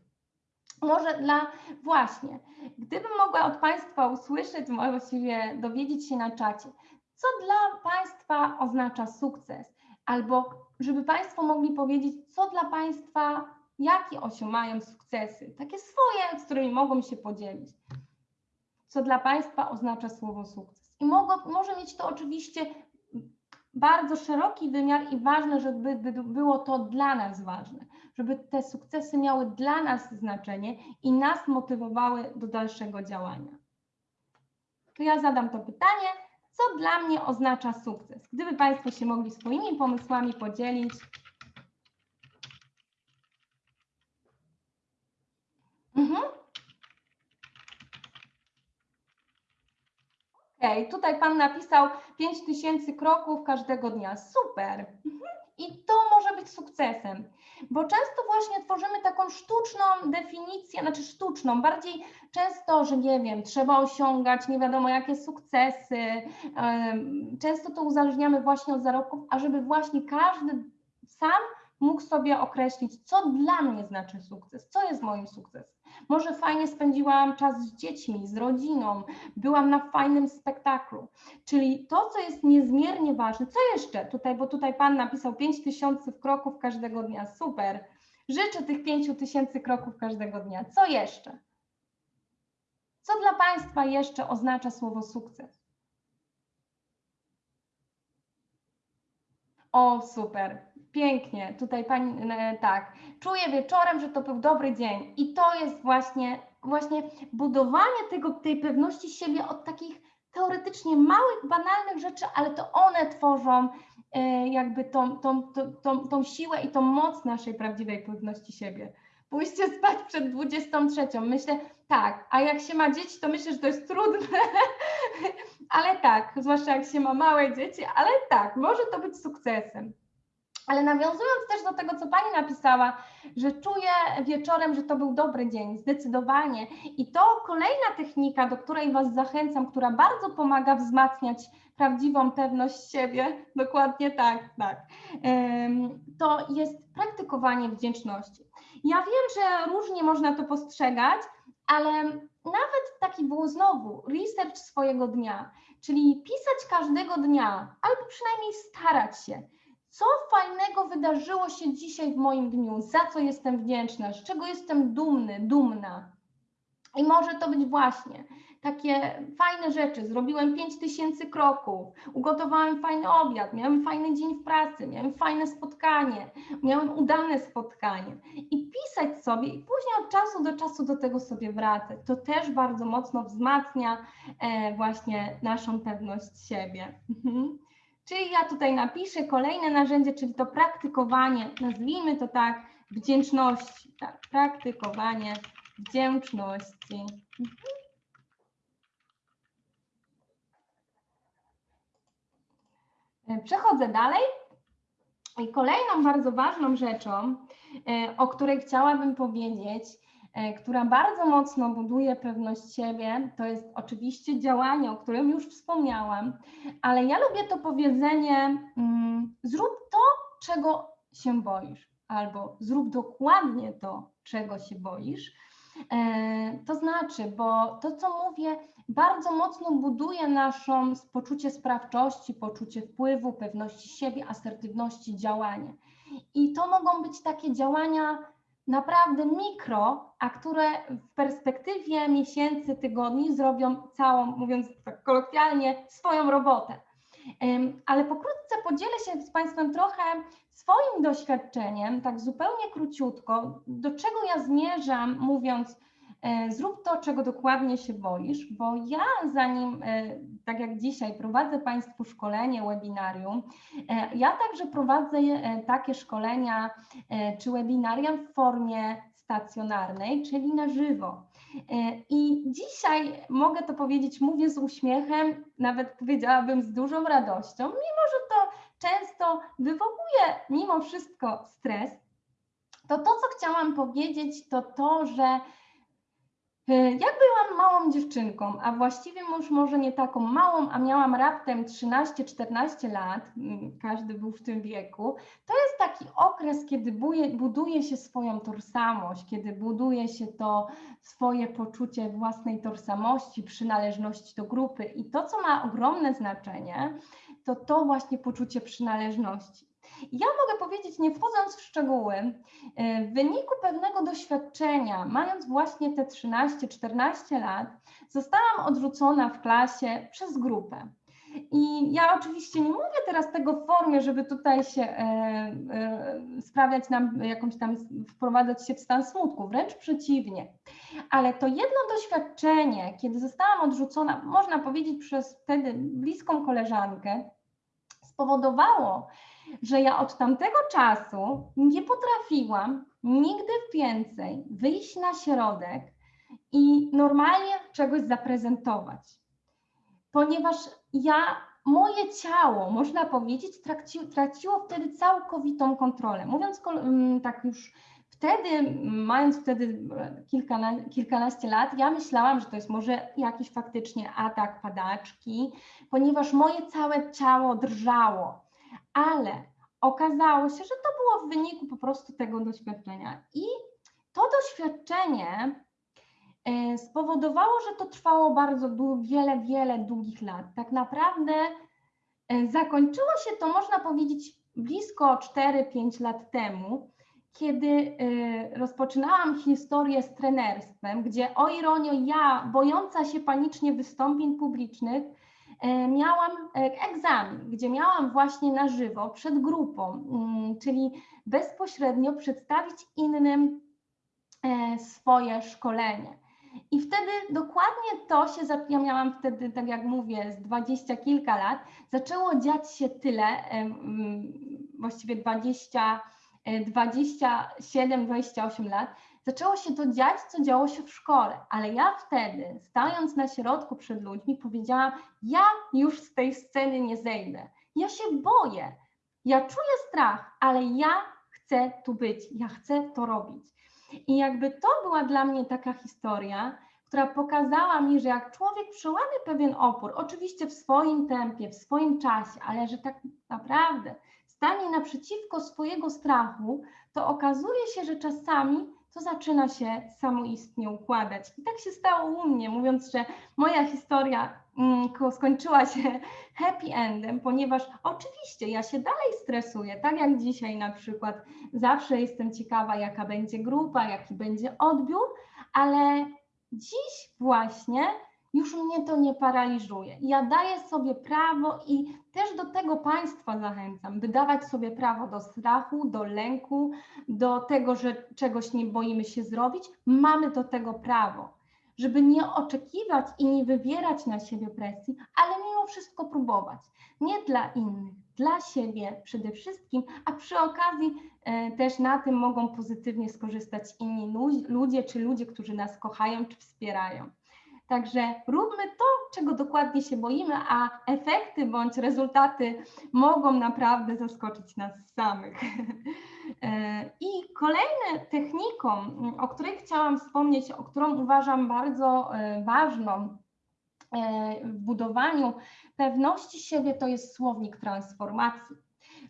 Może dla, właśnie, gdybym mogła od Państwa usłyszeć, właściwie dowiedzieć się na czacie, co dla Państwa oznacza sukces, albo żeby Państwo mogli powiedzieć, co dla Państwa, jakie osiągają sukcesy, takie swoje, z którymi mogą się podzielić co dla Państwa oznacza słowo sukces. I mogło, może mieć to oczywiście bardzo szeroki wymiar i ważne, żeby było to dla nas ważne, żeby te sukcesy miały dla nas znaczenie i nas motywowały do dalszego działania. To ja zadam to pytanie, co dla mnie oznacza sukces? Gdyby Państwo się mogli swoimi pomysłami podzielić. Mhm. Okej, tutaj Pan napisał 5000 kroków każdego dnia. Super. I to może być sukcesem, bo często właśnie tworzymy taką sztuczną definicję, znaczy sztuczną, bardziej często, że nie wiem, trzeba osiągać nie wiadomo jakie sukcesy. Często to uzależniamy właśnie od zarobków, a żeby właśnie każdy sam mógł sobie określić, co dla mnie znaczy sukces, co jest moim sukcesem. Może fajnie spędziłam czas z dziećmi, z rodziną, byłam na fajnym spektaklu. Czyli to, co jest niezmiernie ważne, co jeszcze tutaj, bo tutaj Pan napisał 5000 kroków każdego dnia, super. Życzę tych 5000 kroków każdego dnia. Co jeszcze? Co dla Państwa jeszcze oznacza słowo sukces? O, super, pięknie. Tutaj pani, e, tak, czuję wieczorem, że to był dobry dzień. I to jest właśnie, właśnie budowanie tego, tej pewności siebie od takich teoretycznie małych, banalnych rzeczy, ale to one tworzą e, jakby tą, tą, tą, tą, tą siłę i tą moc naszej prawdziwej pewności siebie. Pójście spać przed 23. Myślę, tak, a jak się ma dzieci, to myślę, że to jest trudne, ale tak, zwłaszcza jak się ma małe dzieci, ale tak, może to być sukcesem. Ale nawiązując też do tego, co Pani napisała, że czuję wieczorem, że to był dobry dzień, zdecydowanie. I to kolejna technika, do której Was zachęcam, która bardzo pomaga wzmacniać prawdziwą pewność siebie, dokładnie tak, tak. To jest praktykowanie wdzięczności. Ja wiem, że różnie można to postrzegać, ale nawet taki był znowu research swojego dnia, czyli pisać każdego dnia, albo przynajmniej starać się, co fajnego wydarzyło się dzisiaj w moim dniu, za co jestem wdzięczna, z czego jestem dumny, dumna. I może to być właśnie takie fajne rzeczy. Zrobiłem 5000 kroków, ugotowałem fajny obiad, miałem fajny dzień w pracy, miałem fajne spotkanie, miałem udane spotkanie. I pisać sobie i później od czasu do czasu do tego sobie wracać. To też bardzo mocno wzmacnia e, właśnie naszą pewność siebie. Mhm. Czyli ja tutaj napiszę kolejne narzędzie, czyli to praktykowanie, nazwijmy to tak, wdzięczności. Tak, praktykowanie wdzięczności. Mhm. E, przechodzę dalej. I kolejną bardzo ważną rzeczą, e, o której chciałabym powiedzieć, która bardzo mocno buduje pewność siebie, to jest oczywiście działanie, o którym już wspomniałam, ale ja lubię to powiedzenie: mm, zrób to, czego się boisz, albo zrób dokładnie to, czego się boisz. To znaczy, bo to, co mówię, bardzo mocno buduje naszą poczucie sprawczości, poczucie wpływu, pewności siebie, asertywności działania. I to mogą być takie działania naprawdę mikro, a które w perspektywie miesięcy, tygodni zrobią całą, mówiąc tak kolokwialnie, swoją robotę. Ale pokrótce podzielę się z Państwem trochę swoim doświadczeniem, tak zupełnie króciutko, do czego ja zmierzam, mówiąc, zrób to, czego dokładnie się boisz, bo ja zanim, e, tak jak dzisiaj, prowadzę Państwu szkolenie, webinarium, e, ja także prowadzę takie szkolenia czy webinaria w formie stacjonarnej, czyli na żywo. I dzisiaj mogę to powiedzieć, mówię z uśmiechem, nawet powiedziałabym z dużą radością, mimo że to często wywołuje mimo wszystko stres, to to, co chciałam powiedzieć, to to, że E, jak byłam małą dziewczynką, a właściwie już może nie taką małą, a miałam raptem 13-14 lat, każdy był w tym wieku, to jest taki okres, kiedy buduje się swoją tożsamość, kiedy buduje się to swoje poczucie własnej tożsamości, przynależności do grupy. I to, co ma ogromne znaczenie, to to właśnie poczucie przynależności. Ja mogę powiedzieć, nie wchodząc w szczegóły, e, w wyniku pewnego doświadczenia, mając właśnie te 13-14 lat, zostałam odrzucona w klasie przez grupę. I ja oczywiście nie mówię teraz tego w formie, żeby tutaj się e, e, sprawiać nam jakąś tam, wprowadzać się w stan smutku, wręcz przeciwnie. Ale to jedno doświadczenie, kiedy zostałam odrzucona, można powiedzieć przez wtedy bliską koleżankę, spowodowało, że ja od tamtego czasu nie potrafiłam nigdy więcej wyjść na środek i normalnie czegoś zaprezentować. Ponieważ ja, moje ciało, można powiedzieć, traciło, wtedy całkowitą kontrolę. Mówiąc mm, tak już wtedy, mając wtedy kilkana, kilkanaście lat, ja myślałam, że to jest może jakiś faktycznie atak padaczki, ponieważ moje całe ciało drżało ale okazało się, że to było w wyniku po prostu tego doświadczenia. I to doświadczenie e, spowodowało, że to trwało bardzo wiele, wiele długich lat. Tak naprawdę e, zakończyło się to, można powiedzieć, blisko 4-5 lat temu, kiedy e, rozpoczynałam historię z trenerstwem, gdzie o ironio ja, bojąca się panicznie wystąpień publicznych, miałam e, egzamin, gdzie miałam właśnie na żywo przed grupą, mm, czyli bezpośrednio przedstawić innym e, swoje szkolenie. I wtedy dokładnie to się, ja miałam wtedy, tak jak mówię, z dwadzieścia kilka lat, zaczęło dziać się tyle, e, właściwie 20, e, 27, 28 lat, zaczęło się to dziać, co działo się w szkole, ale ja wtedy, stając na środku przed ludźmi, powiedziałam, ja już z tej sceny nie zejdę. Ja się boję, ja czuję strach, ale ja chcę tu być, ja chcę to robić. I jakby to była dla mnie taka historia, która pokazała mi, że jak człowiek przełamie pewien opór, oczywiście w swoim tempie, w swoim czasie, ale że tak naprawdę stanie naprzeciwko swojego strachu, to okazuje się, że czasami to zaczyna się samoistnie układać. I tak się stało u mnie, mówiąc, że moja historia mm, ko- skończyła się happy endem, ponieważ oczywiście ja się dalej stresuję, tak jak dzisiaj na przykład zawsze jestem ciekawa, jaka będzie grupa, jaki będzie odbiór, ale dziś właśnie już mnie to nie paraliżuje. Ja daję sobie prawo i też do tego Państwa zachęcam, by dawać sobie prawo do strachu, do lęku, do tego, że czegoś nie boimy się zrobić. Mamy do tego prawo, żeby nie oczekiwać i nie wywierać na siebie presji, ale mimo wszystko próbować. Nie dla innych, dla siebie przede wszystkim, a przy okazji e, też na tym mogą pozytywnie skorzystać inni lu- ludzie, czy ludzie, którzy nas kochają, czy wspierają. Także róbmy to, czego dokładnie się boimy, a efekty bądź rezultaty mogą naprawdę zaskoczyć nas samych. E, I kolejną techniką, o której chciałam wspomnieć, o którą uważam bardzo e, ważną e, w budowaniu pewności siebie, to jest słownik transformacji.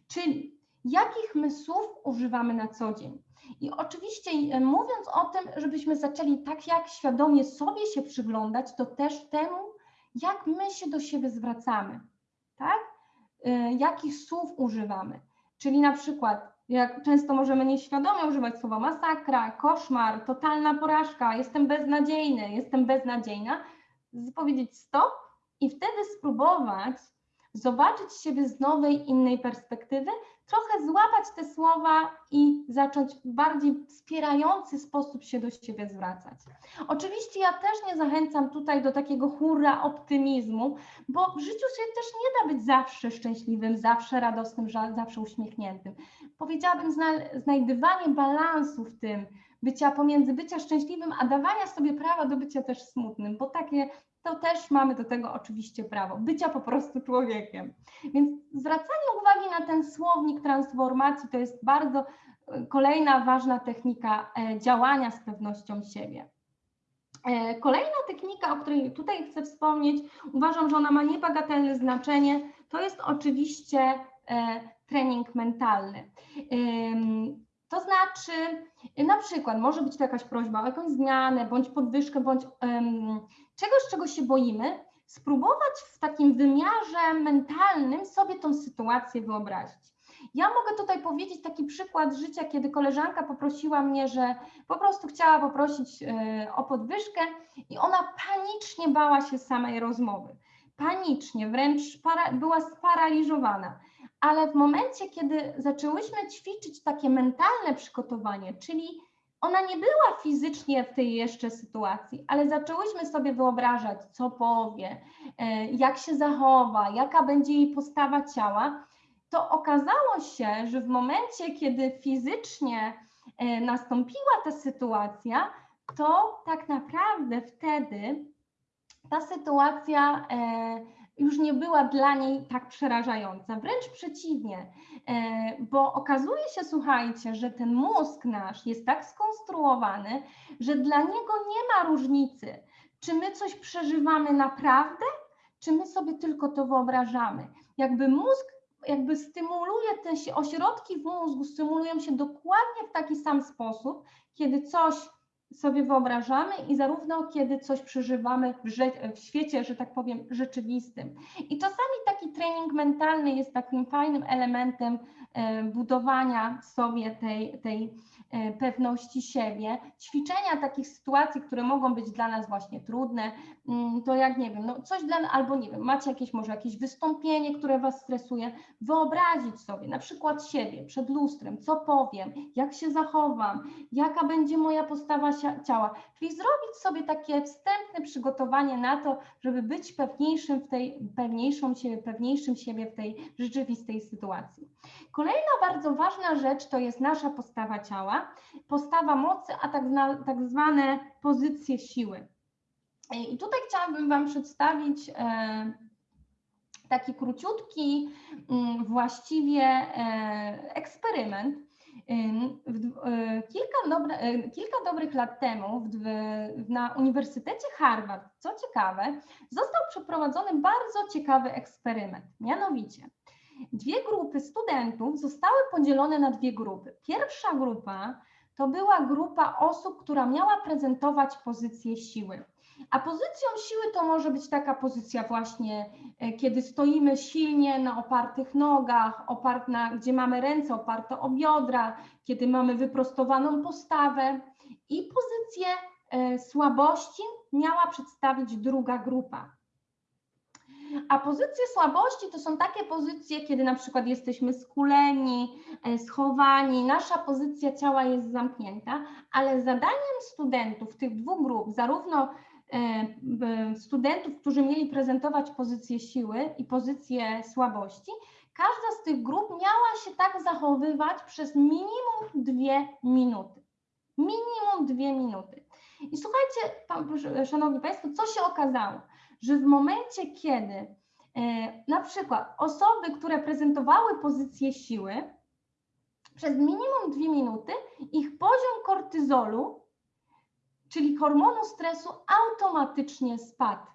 Czyli jakich my słów używamy na co dzień. I oczywiście e, mówiąc o tym, żebyśmy zaczęli tak jak świadomie sobie się przyglądać, to też temu, jak my się do siebie zwracamy, tak? E, Jakich słów używamy. Czyli na przykład, jak często możemy nieświadomie używać słowa masakra, koszmar, totalna porażka, jestem beznadziejny, jestem beznadziejna, powiedzieć stop i wtedy spróbować zobaczyć siebie z nowej, innej perspektywy, trochę złapać te słowa i zacząć w bardziej wspierający sposób się do siebie zwracać. Oczywiście ja też nie zachęcam tutaj do takiego hurra optymizmu, bo w życiu się też nie da być zawsze szczęśliwym, zawsze radosnym, zawsze uśmiechniętym. Powiedziałabym zna- znajdywanie balansu w tym, bycia pomiędzy bycia szczęśliwym, a dawania sobie prawa do bycia też smutnym, bo takie to też mamy do tego oczywiście prawo, bycia po prostu człowiekiem. Więc zwracanie uwagi na ten słownik transformacji to jest bardzo e, kolejna ważna technika e, działania z pewnością siebie. E, Kolejna technika, o której tutaj chcę wspomnieć, uważam, że ona ma niebagatelne znaczenie, to jest oczywiście trening mentalny. To znaczy, na przykład może być to jakaś prośba o jakąś zmianę, bądź podwyżkę, bądź em, czegoś, czego się boimy, spróbować w takim wymiarze mentalnym sobie tą sytuację wyobrazić. Ja mogę tutaj powiedzieć taki przykład życia, kiedy koleżanka poprosiła mnie, że po prostu chciała poprosić e, o podwyżkę i ona panicznie bała się samej rozmowy. Panicznie, wręcz para, była sparaliżowana. Ale w momencie, kiedy zaczęłyśmy ćwiczyć takie mentalne przygotowanie, czyli ona nie była fizycznie w tej jeszcze sytuacji, ale zaczęłyśmy sobie wyobrażać, co powie, e, jak się zachowa, jaka będzie jej postawa ciała, to okazało się, że w momencie, kiedy fizycznie e, nastąpiła ta sytuacja, to tak naprawdę wtedy ta sytuacja e, już nie była dla niej tak przerażająca, wręcz przeciwnie, bo okazuje się, słuchajcie, że ten mózg nasz jest tak skonstruowany, że dla niego nie ma różnicy, czy my coś przeżywamy naprawdę, czy my sobie tylko to wyobrażamy. Jakby mózg jakby stymuluje te ośrodki w mózgu, stymulują się dokładnie w taki sam sposób, kiedy coś sobie wyobrażamy i zarówno kiedy coś przeżywamy w, w świecie, że tak powiem, rzeczywistym. I czasami taki trening mentalny jest takim fajnym elementem budowania sobie tej, tej e, pewności siebie, ćwiczenia takich sytuacji, które mogą być dla nas właśnie trudne, mm, to jak nie wiem, no coś dla, albo nie wiem, macie jakieś może jakieś wystąpienie, które was stresuje, wyobrazić sobie na przykład siebie przed lustrem, co powiem, jak się zachowam, jaka będzie moja postawa ciała, czyli zrobić sobie takie wstępne przygotowanie na to, żeby być pewniejszym w tej, pewniejszą siebie, pewniejszym siebie w tej rzeczywistej sytuacji. Kolejna bardzo ważna rzecz to jest nasza postawa ciała, postawa mocy, a tak, tak zwane pozycje siły. I tutaj chciałabym Wam przedstawić e, taki króciutki, mm, właściwie e, eksperyment. E, Kilka, dobre, e, kilka dobrych lat temu w, na Uniwersytecie Harvard, co ciekawe, został przeprowadzony bardzo ciekawy eksperyment. Mianowicie, dwie grupy studentów zostały podzielone na dwie grupy. Pierwsza grupa to była grupa osób, która miała prezentować pozycję siły. A pozycją siły to może być taka pozycja właśnie, e, kiedy stoimy silnie na opartych nogach, opart na, gdzie mamy ręce oparte o biodra, kiedy mamy wyprostowaną postawę. I pozycję e, słabości miała przedstawić druga grupa. A pozycje słabości to są takie pozycje, kiedy na przykład jesteśmy skuleni, e, schowani, nasza pozycja ciała jest zamknięta, ale zadaniem studentów tych dwóch grup, zarówno e, studentów, którzy mieli prezentować pozycję siły i pozycję słabości, każda z tych grup miała się tak zachowywać przez minimum dwie minuty. Minimum dwie minuty. I słuchajcie, szanowni Państwo, co się okazało? Że w momencie, kiedy e, na przykład osoby, które prezentowały pozycję siły, przez minimum dwie minuty ich poziom kortyzolu, czyli hormonu stresu, automatycznie spadł.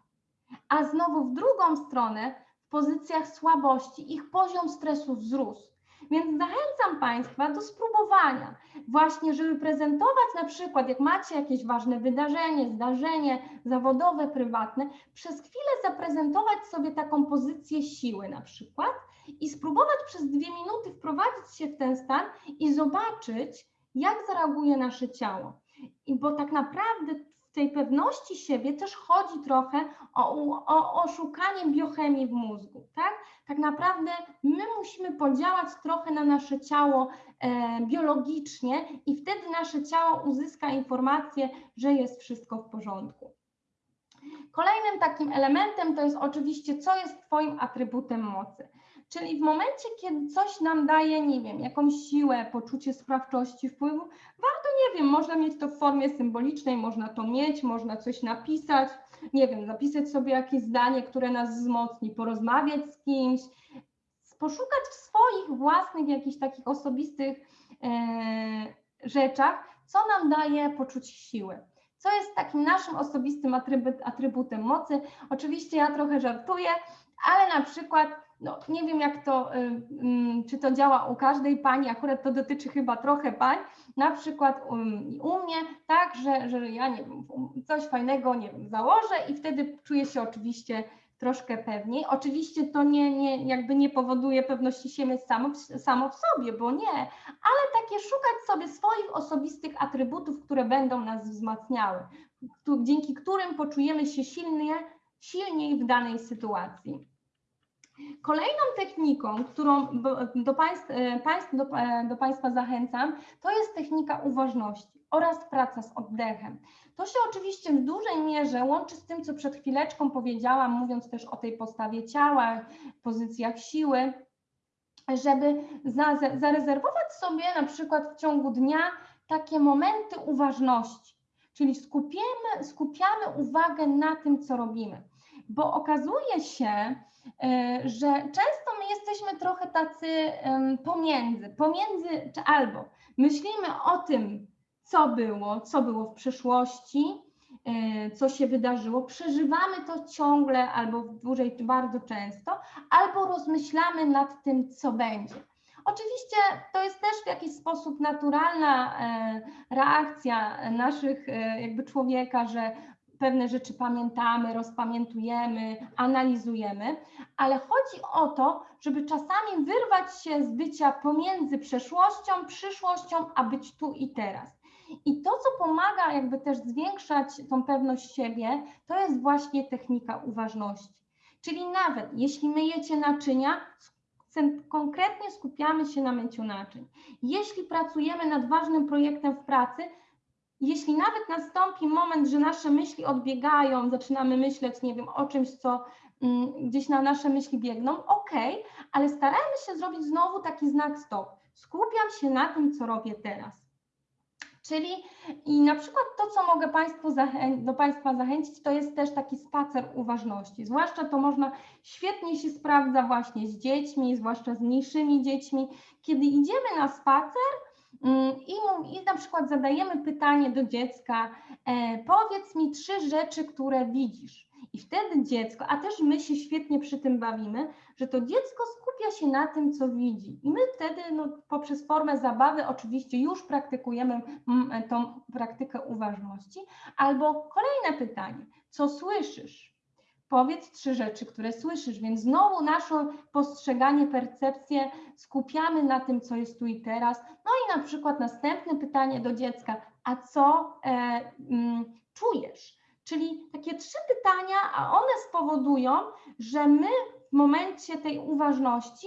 A znowu w drugą stronę, w pozycjach słabości, ich poziom stresu wzrósł. Więc zachęcam Państwa do spróbowania, właśnie, żeby prezentować na przykład, jak macie jakieś ważne wydarzenie, zdarzenie zawodowe, prywatne, przez chwilę zaprezentować sobie taką pozycję siły na przykład i spróbować przez dwie minuty wprowadzić się w ten stan i zobaczyć, jak zareaguje nasze ciało. I bo tak naprawdę w tej pewności siebie też chodzi trochę o, o, o szukanie biochemii w mózgu, tak? Tak naprawdę my musimy podziałać trochę na nasze ciało e, biologicznie i wtedy nasze ciało uzyska informację, że jest wszystko w porządku. Kolejnym takim elementem to jest oczywiście, co jest Twoim atrybutem mocy. Czyli w momencie, kiedy coś nam daje, nie wiem, jakąś siłę, poczucie sprawczości, wpływu, warto, nie wiem, można mieć to w formie symbolicznej, można to mieć, można coś napisać, nie wiem, zapisać sobie jakieś zdanie, które nas wzmocni, porozmawiać z kimś, poszukać w swoich własnych jakichś takich osobistych e, rzeczach, co nam daje poczucie siły. Co jest takim naszym osobistym atrybut, atrybutem mocy? Oczywiście ja trochę żartuję, ale na przykład, no nie wiem jak to, y, y, czy to działa u każdej pani, akurat to dotyczy chyba trochę pań, na przykład um, u mnie, tak, że, że ja nie wiem, coś fajnego, nie wiem, założę i wtedy czuję się oczywiście troszkę pewniej. Oczywiście to nie, nie, jakby nie powoduje pewności siebie samo, samo w sobie, bo nie, ale takie szukać sobie swoich osobistych atrybutów, które będą nas wzmacniały, dzięki którym poczujemy się silnie, silniej w danej sytuacji. Kolejną techniką, którą do, e, do, e, do Państwa zachęcam, to jest technika uważności oraz praca z oddechem. To się oczywiście w dużej mierze łączy z tym, co przed chwileczką powiedziałam, mówiąc też o tej postawie ciała, pozycjach siły, żeby za, za- zarezerwować sobie na przykład w ciągu dnia takie momenty uważności, czyli skupiemy, skupiamy uwagę na tym, co robimy. Bo okazuje się, że często my jesteśmy trochę tacy pomiędzy, pomiędzy czy albo myślimy o tym, co było, co było w przeszłości, e, co się wydarzyło, przeżywamy to ciągle albo dłużej bardzo często, albo rozmyślamy nad tym, co będzie. Oczywiście to jest też w jakiś sposób naturalna e, reakcja naszych e, jakby człowieka, że pewne rzeczy pamiętamy, rozpamiętujemy, analizujemy, ale chodzi o to, żeby czasami wyrwać się z bycia pomiędzy przeszłością, przyszłością, a być tu i teraz. I to, co pomaga jakby też zwiększać tą pewność siebie, to jest właśnie technika uważności. Czyli nawet jeśli myjecie naczynia, konkretnie skupiamy się na myciu naczyń. Jeśli pracujemy nad ważnym projektem w pracy, jeśli nawet nastąpi moment, że nasze myśli odbiegają, zaczynamy myśleć, nie wiem, o czymś, co mm, gdzieś na nasze myśli biegną, ok, ale starajmy się zrobić znowu taki znak stop. Skupiam się na tym, co robię teraz. Czyli i na przykład to, co mogę Państwu do Państwa zachęcić, to jest też taki spacer uważności. Zwłaszcza to można świetnie się sprawdza właśnie z dziećmi, zwłaszcza z mniejszymi dziećmi. Kiedy idziemy na spacer, i, I na przykład zadajemy pytanie do dziecka, e, powiedz mi trzy rzeczy, które widzisz. I wtedy dziecko, a też my się świetnie przy tym bawimy, że to dziecko skupia się na tym, co widzi. I my wtedy no, poprzez formę zabawy oczywiście już praktykujemy mm, tą praktykę uważności. Albo kolejne pytanie, co słyszysz? Powiedz trzy rzeczy, które słyszysz, więc znowu nasze postrzeganie, percepcję skupiamy na tym, co jest tu i teraz. No i na przykład następne pytanie do dziecka, a co e, mm, czujesz? Czyli takie trzy pytania, a one spowodują, że my w momencie tej uważności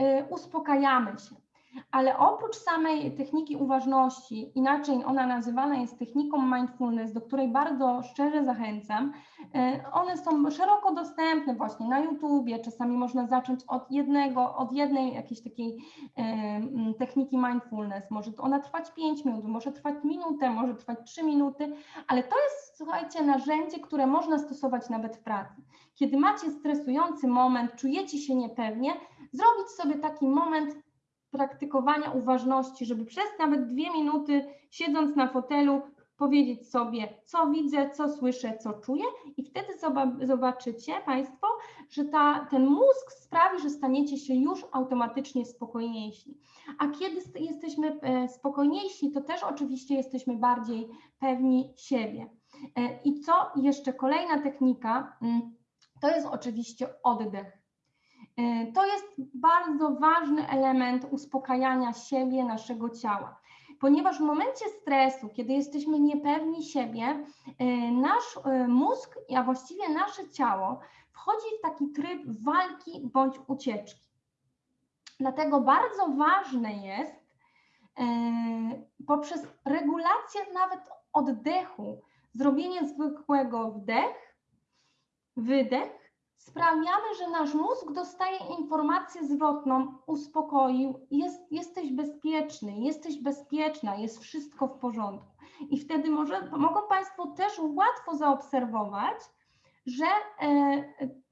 y, uspokajamy się. Ale oprócz samej techniki uważności, inaczej ona nazywana jest techniką mindfulness, do której bardzo szczerze zachęcam, e, one są szeroko dostępne właśnie na YouTubie, czasami można zacząć od jednego, od jednej jakiejś takiej e, techniki mindfulness. Może ona trwać 5 minut, może trwać minutę, może trwać 3 minuty, ale to jest, słuchajcie, narzędzie, które można stosować nawet w pracy. Kiedy macie stresujący moment, czujecie się niepewnie, zrobić sobie taki moment praktykowania uważności, żeby przez nawet dwie minuty, siedząc na fotelu, powiedzieć sobie, co widzę, co słyszę, co czuję, i wtedy zobaczycie Państwo, że ta, ten mózg sprawi, że staniecie się już automatycznie spokojniejsi. A kiedy jesteśmy e, spokojniejsi, to też oczywiście jesteśmy bardziej pewni siebie. E, I co jeszcze kolejna technika, mm, to jest oczywiście oddech. E, to jest bardzo ważny element uspokajania siebie, naszego ciała, ponieważ w momencie stresu, kiedy jesteśmy niepewni siebie, e, nasz e, mózg, a właściwie nasze ciało wchodzi w taki tryb walki bądź ucieczki. Dlatego bardzo ważne jest poprzez regulację nawet oddechu, zrobienie zwykłego wdech, wydech sprawiamy, że nasz mózg dostaje informację zwrotną, uspokoił, jest, jesteś bezpieczny, jesteś bezpieczna, jest wszystko w porządku. I wtedy może, mogą Państwo też łatwo zaobserwować, że e,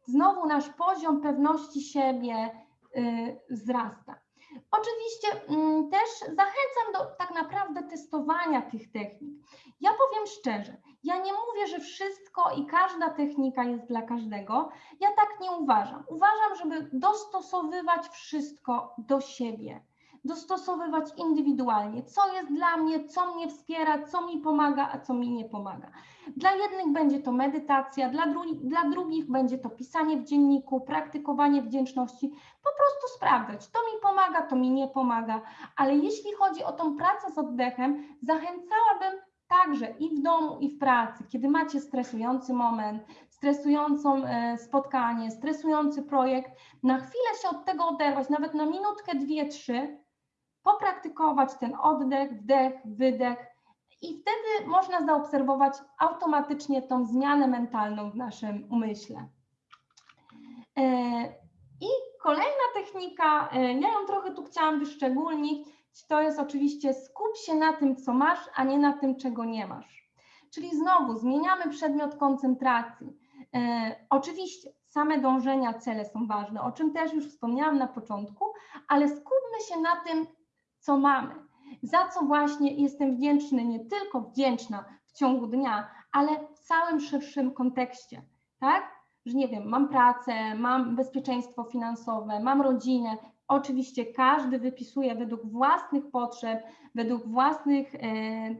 znowu nasz poziom pewności siebie e, wzrasta. Oczywiście mm, też zachęcam do tak naprawdę testowania tych technik. Ja powiem szczerze, ja nie mówię, że wszystko i każda technika jest dla każdego. Ja tak nie uważam. Uważam, żeby dostosowywać wszystko do siebie, dostosowywać indywidualnie, co jest dla mnie, co mnie wspiera, co mi pomaga, a co mi nie pomaga. Dla jednych będzie to medytacja, dla, dru dla drugich będzie to pisanie w dzienniku, praktykowanie wdzięczności, po prostu sprawdzać, to mi pomaga, to mi nie pomaga, ale jeśli chodzi o tą pracę z oddechem, zachęcałabym także i w domu, i w pracy, kiedy macie stresujący moment, stresującą e, spotkanie, stresujący projekt, na chwilę się od tego oderwać, nawet na minutkę, dwie, trzy, popraktykować ten oddech, wdech, wydech i wtedy można zaobserwować automatycznie tą zmianę mentalną w naszym umyśle. E, I kolejna technika, e, ja ją trochę tu chciałam wyszczególnić, to jest oczywiście skup się na tym, co masz, a nie na tym, czego nie masz. Czyli znowu zmieniamy przedmiot koncentracji. E, oczywiście same dążenia, cele są ważne, o czym też już wspomniałam na początku, ale skupmy się na tym, co mamy, za co właśnie jestem wdzięczny, nie tylko wdzięczna w ciągu dnia, ale w całym szerszym kontekście, tak? Że nie wiem, mam pracę, mam bezpieczeństwo finansowe, mam rodzinę. Oczywiście każdy wypisuje według własnych potrzeb, według własnych e, e,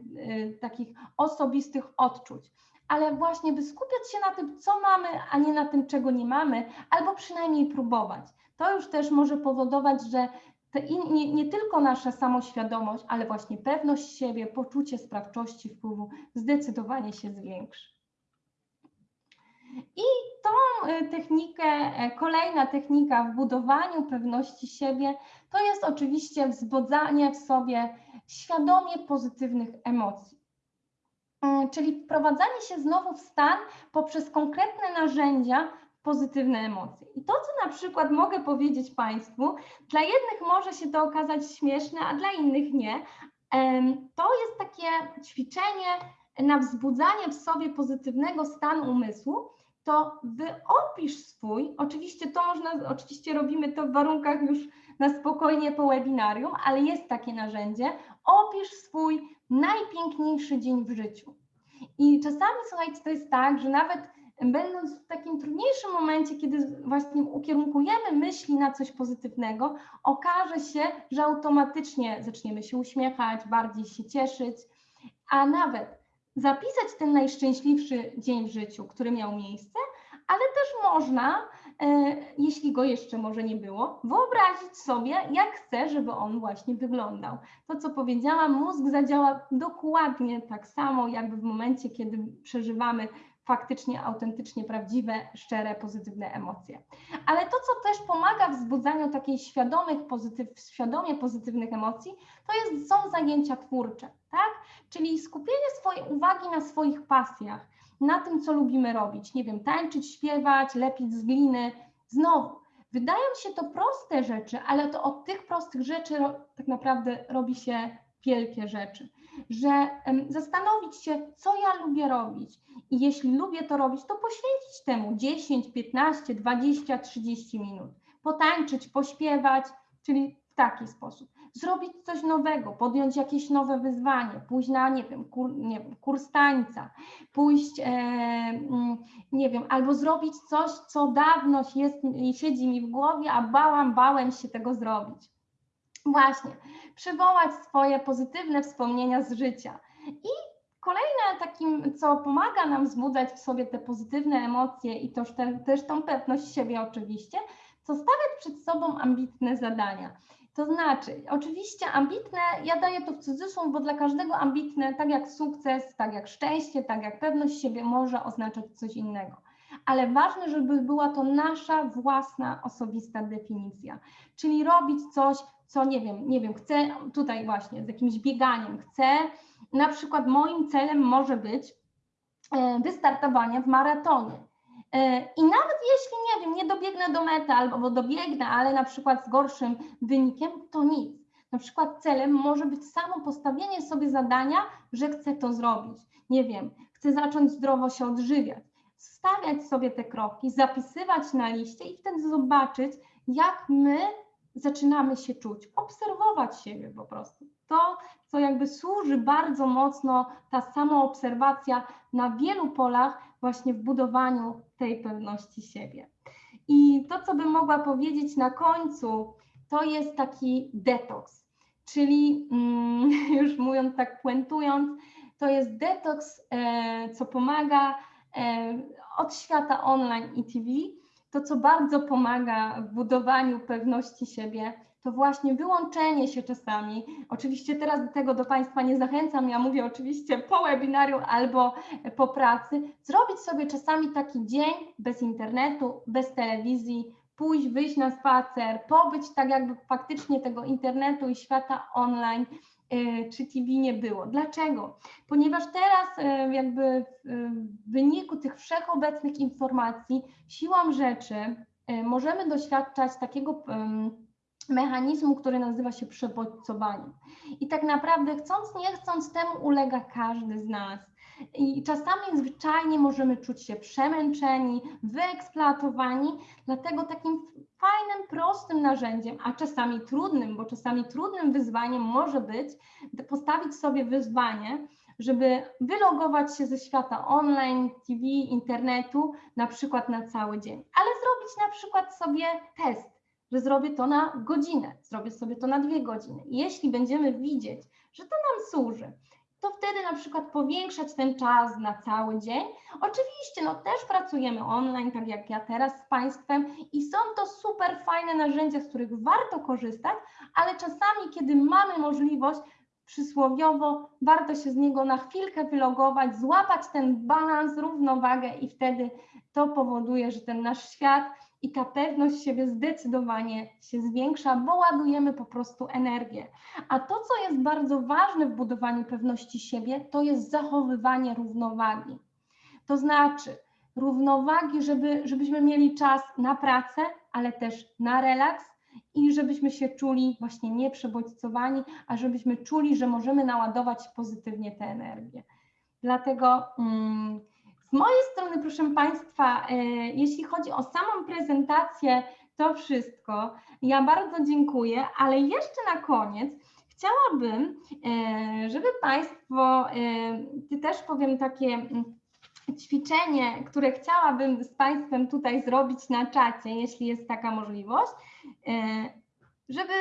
takich osobistych odczuć ale właśnie by skupiać się na tym, co mamy, a nie na tym, czego nie mamy, albo przynajmniej próbować. To już też może powodować, że nie, nie, tylko nasza samoświadomość, ale właśnie pewność siebie, poczucie sprawczości wpływu zdecydowanie się zwiększy. I tą e, technikę, e, kolejna technika w budowaniu pewności siebie, to jest oczywiście wzbudzanie w sobie świadomie pozytywnych emocji. Mm, czyli wprowadzanie się znowu w stan poprzez konkretne narzędzia pozytywne emocje. I to, co na przykład mogę powiedzieć Państwu, dla jednych może się to okazać śmieszne, a dla innych nie. To jest takie ćwiczenie na wzbudzanie w sobie pozytywnego stanu umysłu, to wyopisz swój, oczywiście to można, oczywiście robimy to w warunkach już na spokojnie po webinarium, ale jest takie narzędzie, opisz swój najpiękniejszy dzień w życiu. I czasami, słuchajcie, to jest tak, że nawet będąc w takim trudniejszym momencie, kiedy właśnie ukierunkujemy myśli na coś pozytywnego, okaże się, że automatycznie zaczniemy się uśmiechać, bardziej się cieszyć, a nawet zapisać ten najszczęśliwszy dzień w życiu, który miał miejsce, ale też można, e, jeśli go jeszcze może nie było, wyobrazić sobie, jak chcę, żeby on właśnie wyglądał. To, co powiedziałam, mózg zadziała dokładnie tak samo, jakby w momencie, kiedy przeżywamy faktycznie, autentycznie prawdziwe, szczere, pozytywne emocje. Ale to, co też pomaga w wzbudzaniu takiej świadomych, pozytyw, świadomie pozytywnych emocji, to jest, są zajęcia twórcze, tak? Czyli skupienie swojej uwagi na swoich pasjach, na tym, co lubimy robić. Nie wiem, tańczyć, śpiewać, lepić z gliny. Znowu, wydają się to proste rzeczy, ale to od tych prostych rzeczy tak naprawdę robi się wielkie rzeczy. Że zastanowić się, co ja lubię robić. I jeśli lubię to robić, to poświęcić temu 10, 15, 20, 30 minut. Potańczyć, pośpiewać, czyli w taki sposób zrobić coś nowego, podjąć jakieś nowe wyzwanie, pójść na, nie wiem, kur, nie wiem kurs tańca, pójść, e, mm, nie wiem, albo zrobić coś, co dawno jest, siedzi mi w głowie, a bałam, bałem się tego zrobić. Właśnie, przywołać swoje pozytywne wspomnienia z życia. I kolejne takim, co pomaga nam wzbudzać w sobie te pozytywne emocje i też, też tą pewność siebie oczywiście, to stawiać przed sobą ambitne zadania. To znaczy, oczywiście ambitne, ja daję to w cudzysłów, bo dla każdego ambitne, tak jak sukces, tak jak szczęście, tak jak pewność siebie, może oznaczać coś innego. Ale ważne, żeby była to nasza własna, osobista definicja. Czyli robić coś, co nie wiem, nie wiem, chcę tutaj właśnie z jakimś bieganiem, chcę, na przykład moim celem może być e, wystartowanie w maratonie. E, I nawet jeśli, nie wiem, nie dobiegnę do mety albo dobiegnę, ale na przykład z gorszym wynikiem, to nic. Na przykład celem może być samo postawienie sobie zadania, że chcę to zrobić. Nie wiem, chcę zacząć zdrowo się odżywiać. Stawiać sobie te kroki, zapisywać na liście i wtedy zobaczyć, jak my zaczynamy się czuć, obserwować siebie po prostu. To, co jakby służy bardzo mocno, ta samoobserwacja na wielu polach, właśnie w budowaniu tej pewności siebie. I to, co bym mogła powiedzieć na końcu, to jest taki detoks, czyli mm, już mówiąc tak puentując, to jest detoks, e, co pomaga e, od świata online i TV. To, co bardzo pomaga w budowaniu pewności siebie, to właśnie wyłączenie się czasami. Oczywiście teraz do tego do Państwa nie zachęcam, ja mówię oczywiście po webinarium albo po pracy. Zrobić sobie czasami taki dzień bez internetu, bez telewizji, pójść, wyjść na spacer, pobyć tak jakby faktycznie tego internetu i świata online czy TV nie było. Dlaczego? Ponieważ teraz y, jakby w wyniku tych wszechobecnych informacji siłą rzeczy y, możemy doświadczać takiego mechanizmu, który nazywa się przebodźcowaniem. I tak naprawdę chcąc, nie chcąc, temu ulega każdy z nas. I czasami zwyczajnie możemy czuć się przemęczeni, wyeksploatowani, dlatego takim fajnym, prostym narzędziem, a czasami trudnym, bo czasami trudnym wyzwaniem może być postawić sobie wyzwanie, żeby wylogować się ze świata online, TV, internetu, na przykład na cały dzień, ale zrobić na przykład sobie test, że zrobię to na godzinę, zrobię sobie to na dwie godziny. Jeśli będziemy widzieć, że to nam służy, to wtedy na przykład powiększać ten czas na cały dzień. Oczywiście, no też pracujemy online, tak jak ja teraz z Państwem i są to super fajne narzędzia, z których warto korzystać, ale czasami, kiedy mamy możliwość, przysłowiowo, warto się z niego na chwilkę wylogować, złapać ten balans, równowagę i wtedy to powoduje, że ten nasz świat i ta pewność siebie zdecydowanie się zwiększa, bo ładujemy po prostu energię. A to, co jest bardzo ważne w budowaniu pewności siebie, to jest zachowywanie równowagi. To znaczy równowagi, żeby, żebyśmy mieli czas na pracę, ale też na relaks i żebyśmy się czuli właśnie nieprzebodźcowani, a żebyśmy czuli, że możemy naładować pozytywnie tę energię. Dlatego mm, z mojej strony, proszę Państwa, e, jeśli chodzi o samą prezentację, to wszystko. Ja bardzo dziękuję, ale jeszcze na koniec chciałabym, e, żeby Państwo, e, też powiem takie mm, ćwiczenie, które chciałabym z Państwem tutaj zrobić na czacie, jeśli jest taka możliwość, żeby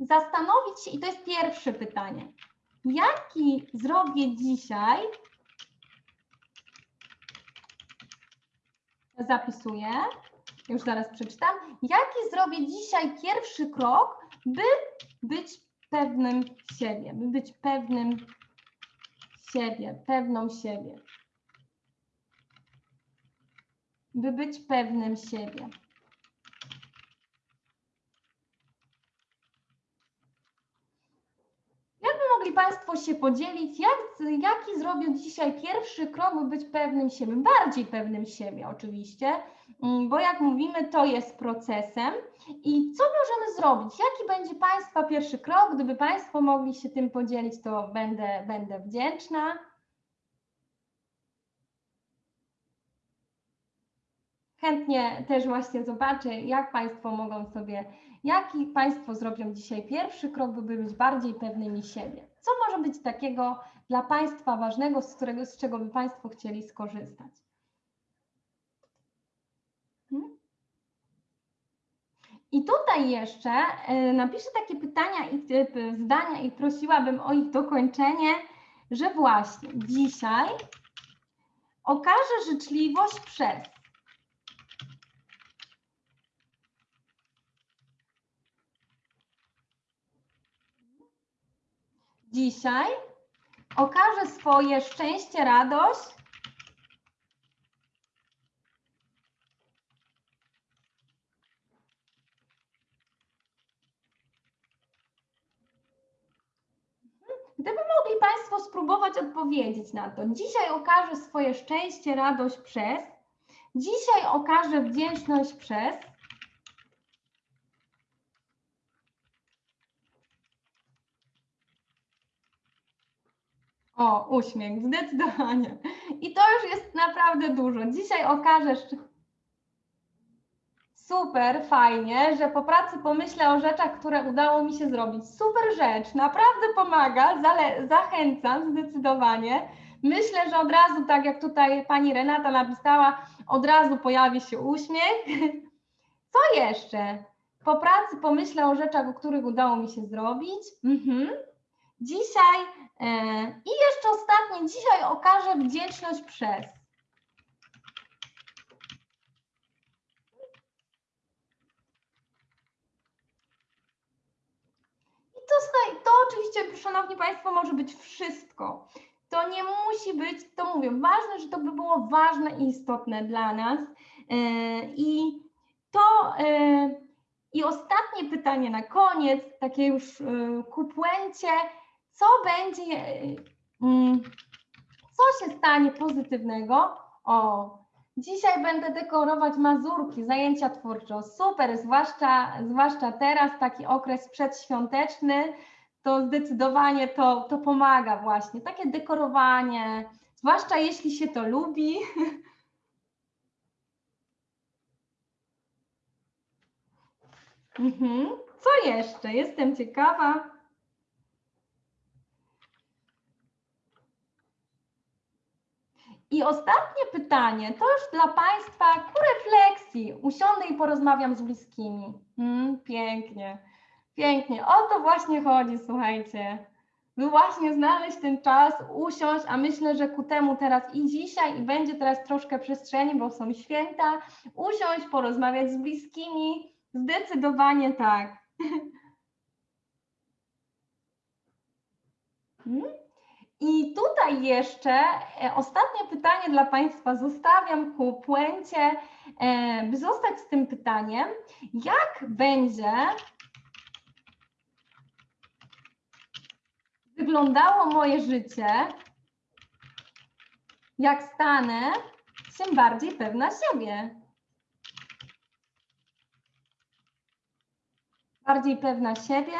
zastanowić się, i to jest pierwsze pytanie, jaki zrobię dzisiaj zapisuję, już zaraz przeczytam. Jaki zrobię dzisiaj pierwszy krok, by być pewnym siebie, by być pewnym siebie, pewną siebie. By być pewnym siebie. mogli Państwo się podzielić, jak, jaki zrobił dzisiaj pierwszy krok, by być pewnym siebie, bardziej pewnym siebie oczywiście, mm, bo jak mówimy, to jest procesem. I co możemy zrobić? Jaki będzie Państwa pierwszy krok? Gdyby Państwo mogli się tym podzielić, to będę, będę wdzięczna. Chętnie też właśnie zobaczę, jak Państwo mogą sobie, jaki Państwo zrobią dzisiaj pierwszy krok, by być bardziej pewnymi siebie. Co może być takiego dla Państwa ważnego, z, którego, z czego by Państwo chcieli skorzystać? Hmm? I tutaj jeszcze e, napiszę takie pytania i e, zdania i prosiłabym o ich dokończenie, że właśnie dzisiaj okażę życzliwość przez dzisiaj okaże swoje szczęście, radość. Gdyby mogli Państwo spróbować odpowiedzieć na to. Dzisiaj okaże swoje szczęście, radość przez. Dzisiaj okaże wdzięczność przez. O, uśmiech, zdecydowanie. I to już jest naprawdę dużo. Dzisiaj okażesz. Super, fajnie, że po pracy pomyślę o rzeczach, które udało mi się zrobić. Super rzecz, naprawdę pomaga, zachęcam zdecydowanie. Myślę, że od razu, tak jak tutaj pani Renata napisała, od razu pojawi się uśmiech. Co jeszcze? Po pracy pomyślę o rzeczach, o których udało mi się zrobić. Mhm. Dzisiaj i jeszcze ostatnie, dzisiaj okażę wdzięczność przez. I to, to oczywiście, szanowni Państwo, może być wszystko. To nie musi być, to mówię, ważne, że to by było ważne i istotne dla nas. E, I to e, i ostatnie pytanie na koniec, takie już ku puencie co będzie, mm, co się stanie pozytywnego? O, dzisiaj będę dekorować mazurki, zajęcia twórcze. Super, zwłaszcza, zwłaszcza teraz, taki okres przedświąteczny, to zdecydowanie to, to pomaga właśnie. Takie dekorowanie, zwłaszcza jeśli się to lubi. Mhm. Co jeszcze? Jestem ciekawa. I ostatnie pytanie, to już dla Państwa ku refleksji. Usiądę i porozmawiam z bliskimi. Mm, pięknie, pięknie. O to właśnie chodzi, słuchajcie. By właśnie znaleźć ten czas, usiąść, a myślę, że ku temu teraz i dzisiaj, i będzie teraz troszkę przestrzeni, bo są święta. Usiąść, porozmawiać z bliskimi. Zdecydowanie tak. Mm. I tutaj jeszcze e, ostatnie pytanie dla Państwa zostawiam ku puencie, e, by zostać z tym pytaniem, jak będzie wyglądało moje życie, jak stanę się bardziej pewna siebie. Bardziej pewna siebie.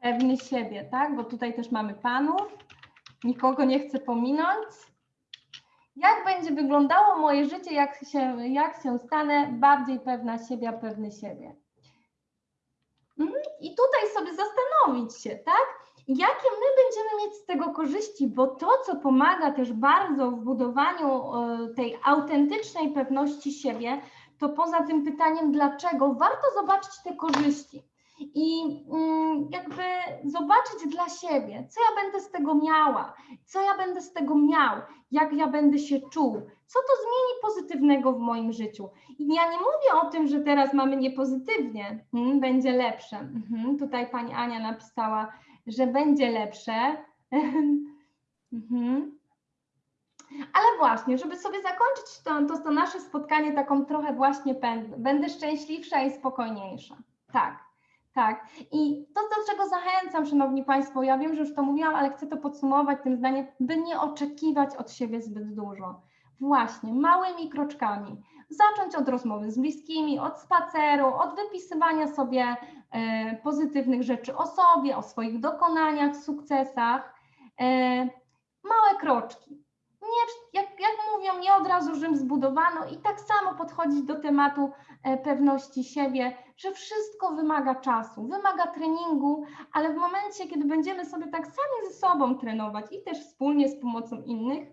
Pewny siebie, tak? Bo tutaj też mamy panów. Nikogo nie chcę pominąć. Jak będzie wyglądało moje życie, jak się, jak się stanę bardziej pewna siebie, pewny siebie? Mhm. I tutaj sobie zastanowić się, tak? Jakie my będziemy mieć z tego korzyści, bo to, co pomaga też bardzo w budowaniu e, tej autentycznej pewności siebie, to poza tym pytaniem, dlaczego, warto zobaczyć te korzyści i mm, jakby zobaczyć dla siebie, co ja będę z tego miała, co ja będę z tego miał, jak ja będę się czuł, co to zmieni pozytywnego w moim życiu. I ja nie mówię o tym, że teraz mamy niepozytywnie, hmm, będzie lepsze. Mhm, tutaj pani Ania napisała, że będzie lepsze. mhm. Ale właśnie, żeby sobie zakończyć to, to, to nasze spotkanie taką trochę właśnie będę, będę szczęśliwsza i spokojniejsza. Tak. Tak. I to, do czego zachęcam, Szanowni Państwo, ja wiem, że już to mówiłam, ale chcę to podsumować tym zdaniem, by nie oczekiwać od siebie zbyt dużo. Właśnie, małymi kroczkami. Zacząć od rozmowy z bliskimi, od spaceru, od wypisywania sobie e, pozytywnych rzeczy o sobie, o swoich dokonaniach, sukcesach. E, małe kroczki nie, jak, jak mówią, nie od razu Rzym zbudowano i tak samo podchodzić do tematu pewności siebie, że wszystko wymaga czasu, wymaga treningu, ale w momencie, kiedy będziemy sobie tak sami ze sobą trenować i też wspólnie z pomocą innych,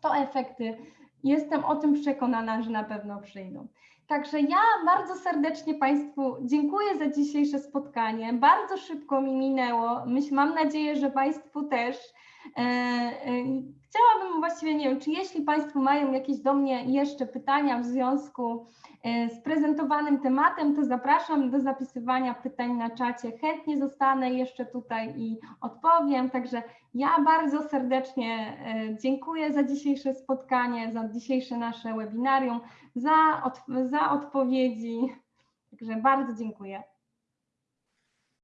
to efekty, jestem o tym przekonana, że na pewno przyjdą. Także ja bardzo serdecznie Państwu dziękuję za dzisiejsze spotkanie. Bardzo szybko mi minęło. Mam nadzieję, że Państwu też. E, e, chciałabym właściwie, nie wiem, czy jeśli Państwo mają jakieś do mnie jeszcze pytania w związku e, z prezentowanym tematem, to zapraszam do zapisywania pytań na czacie. Chętnie zostanę jeszcze tutaj i odpowiem. Także ja bardzo serdecznie dziękuję za dzisiejsze spotkanie, za dzisiejsze nasze webinarium, za, od, za odpowiedzi. Także bardzo dziękuję.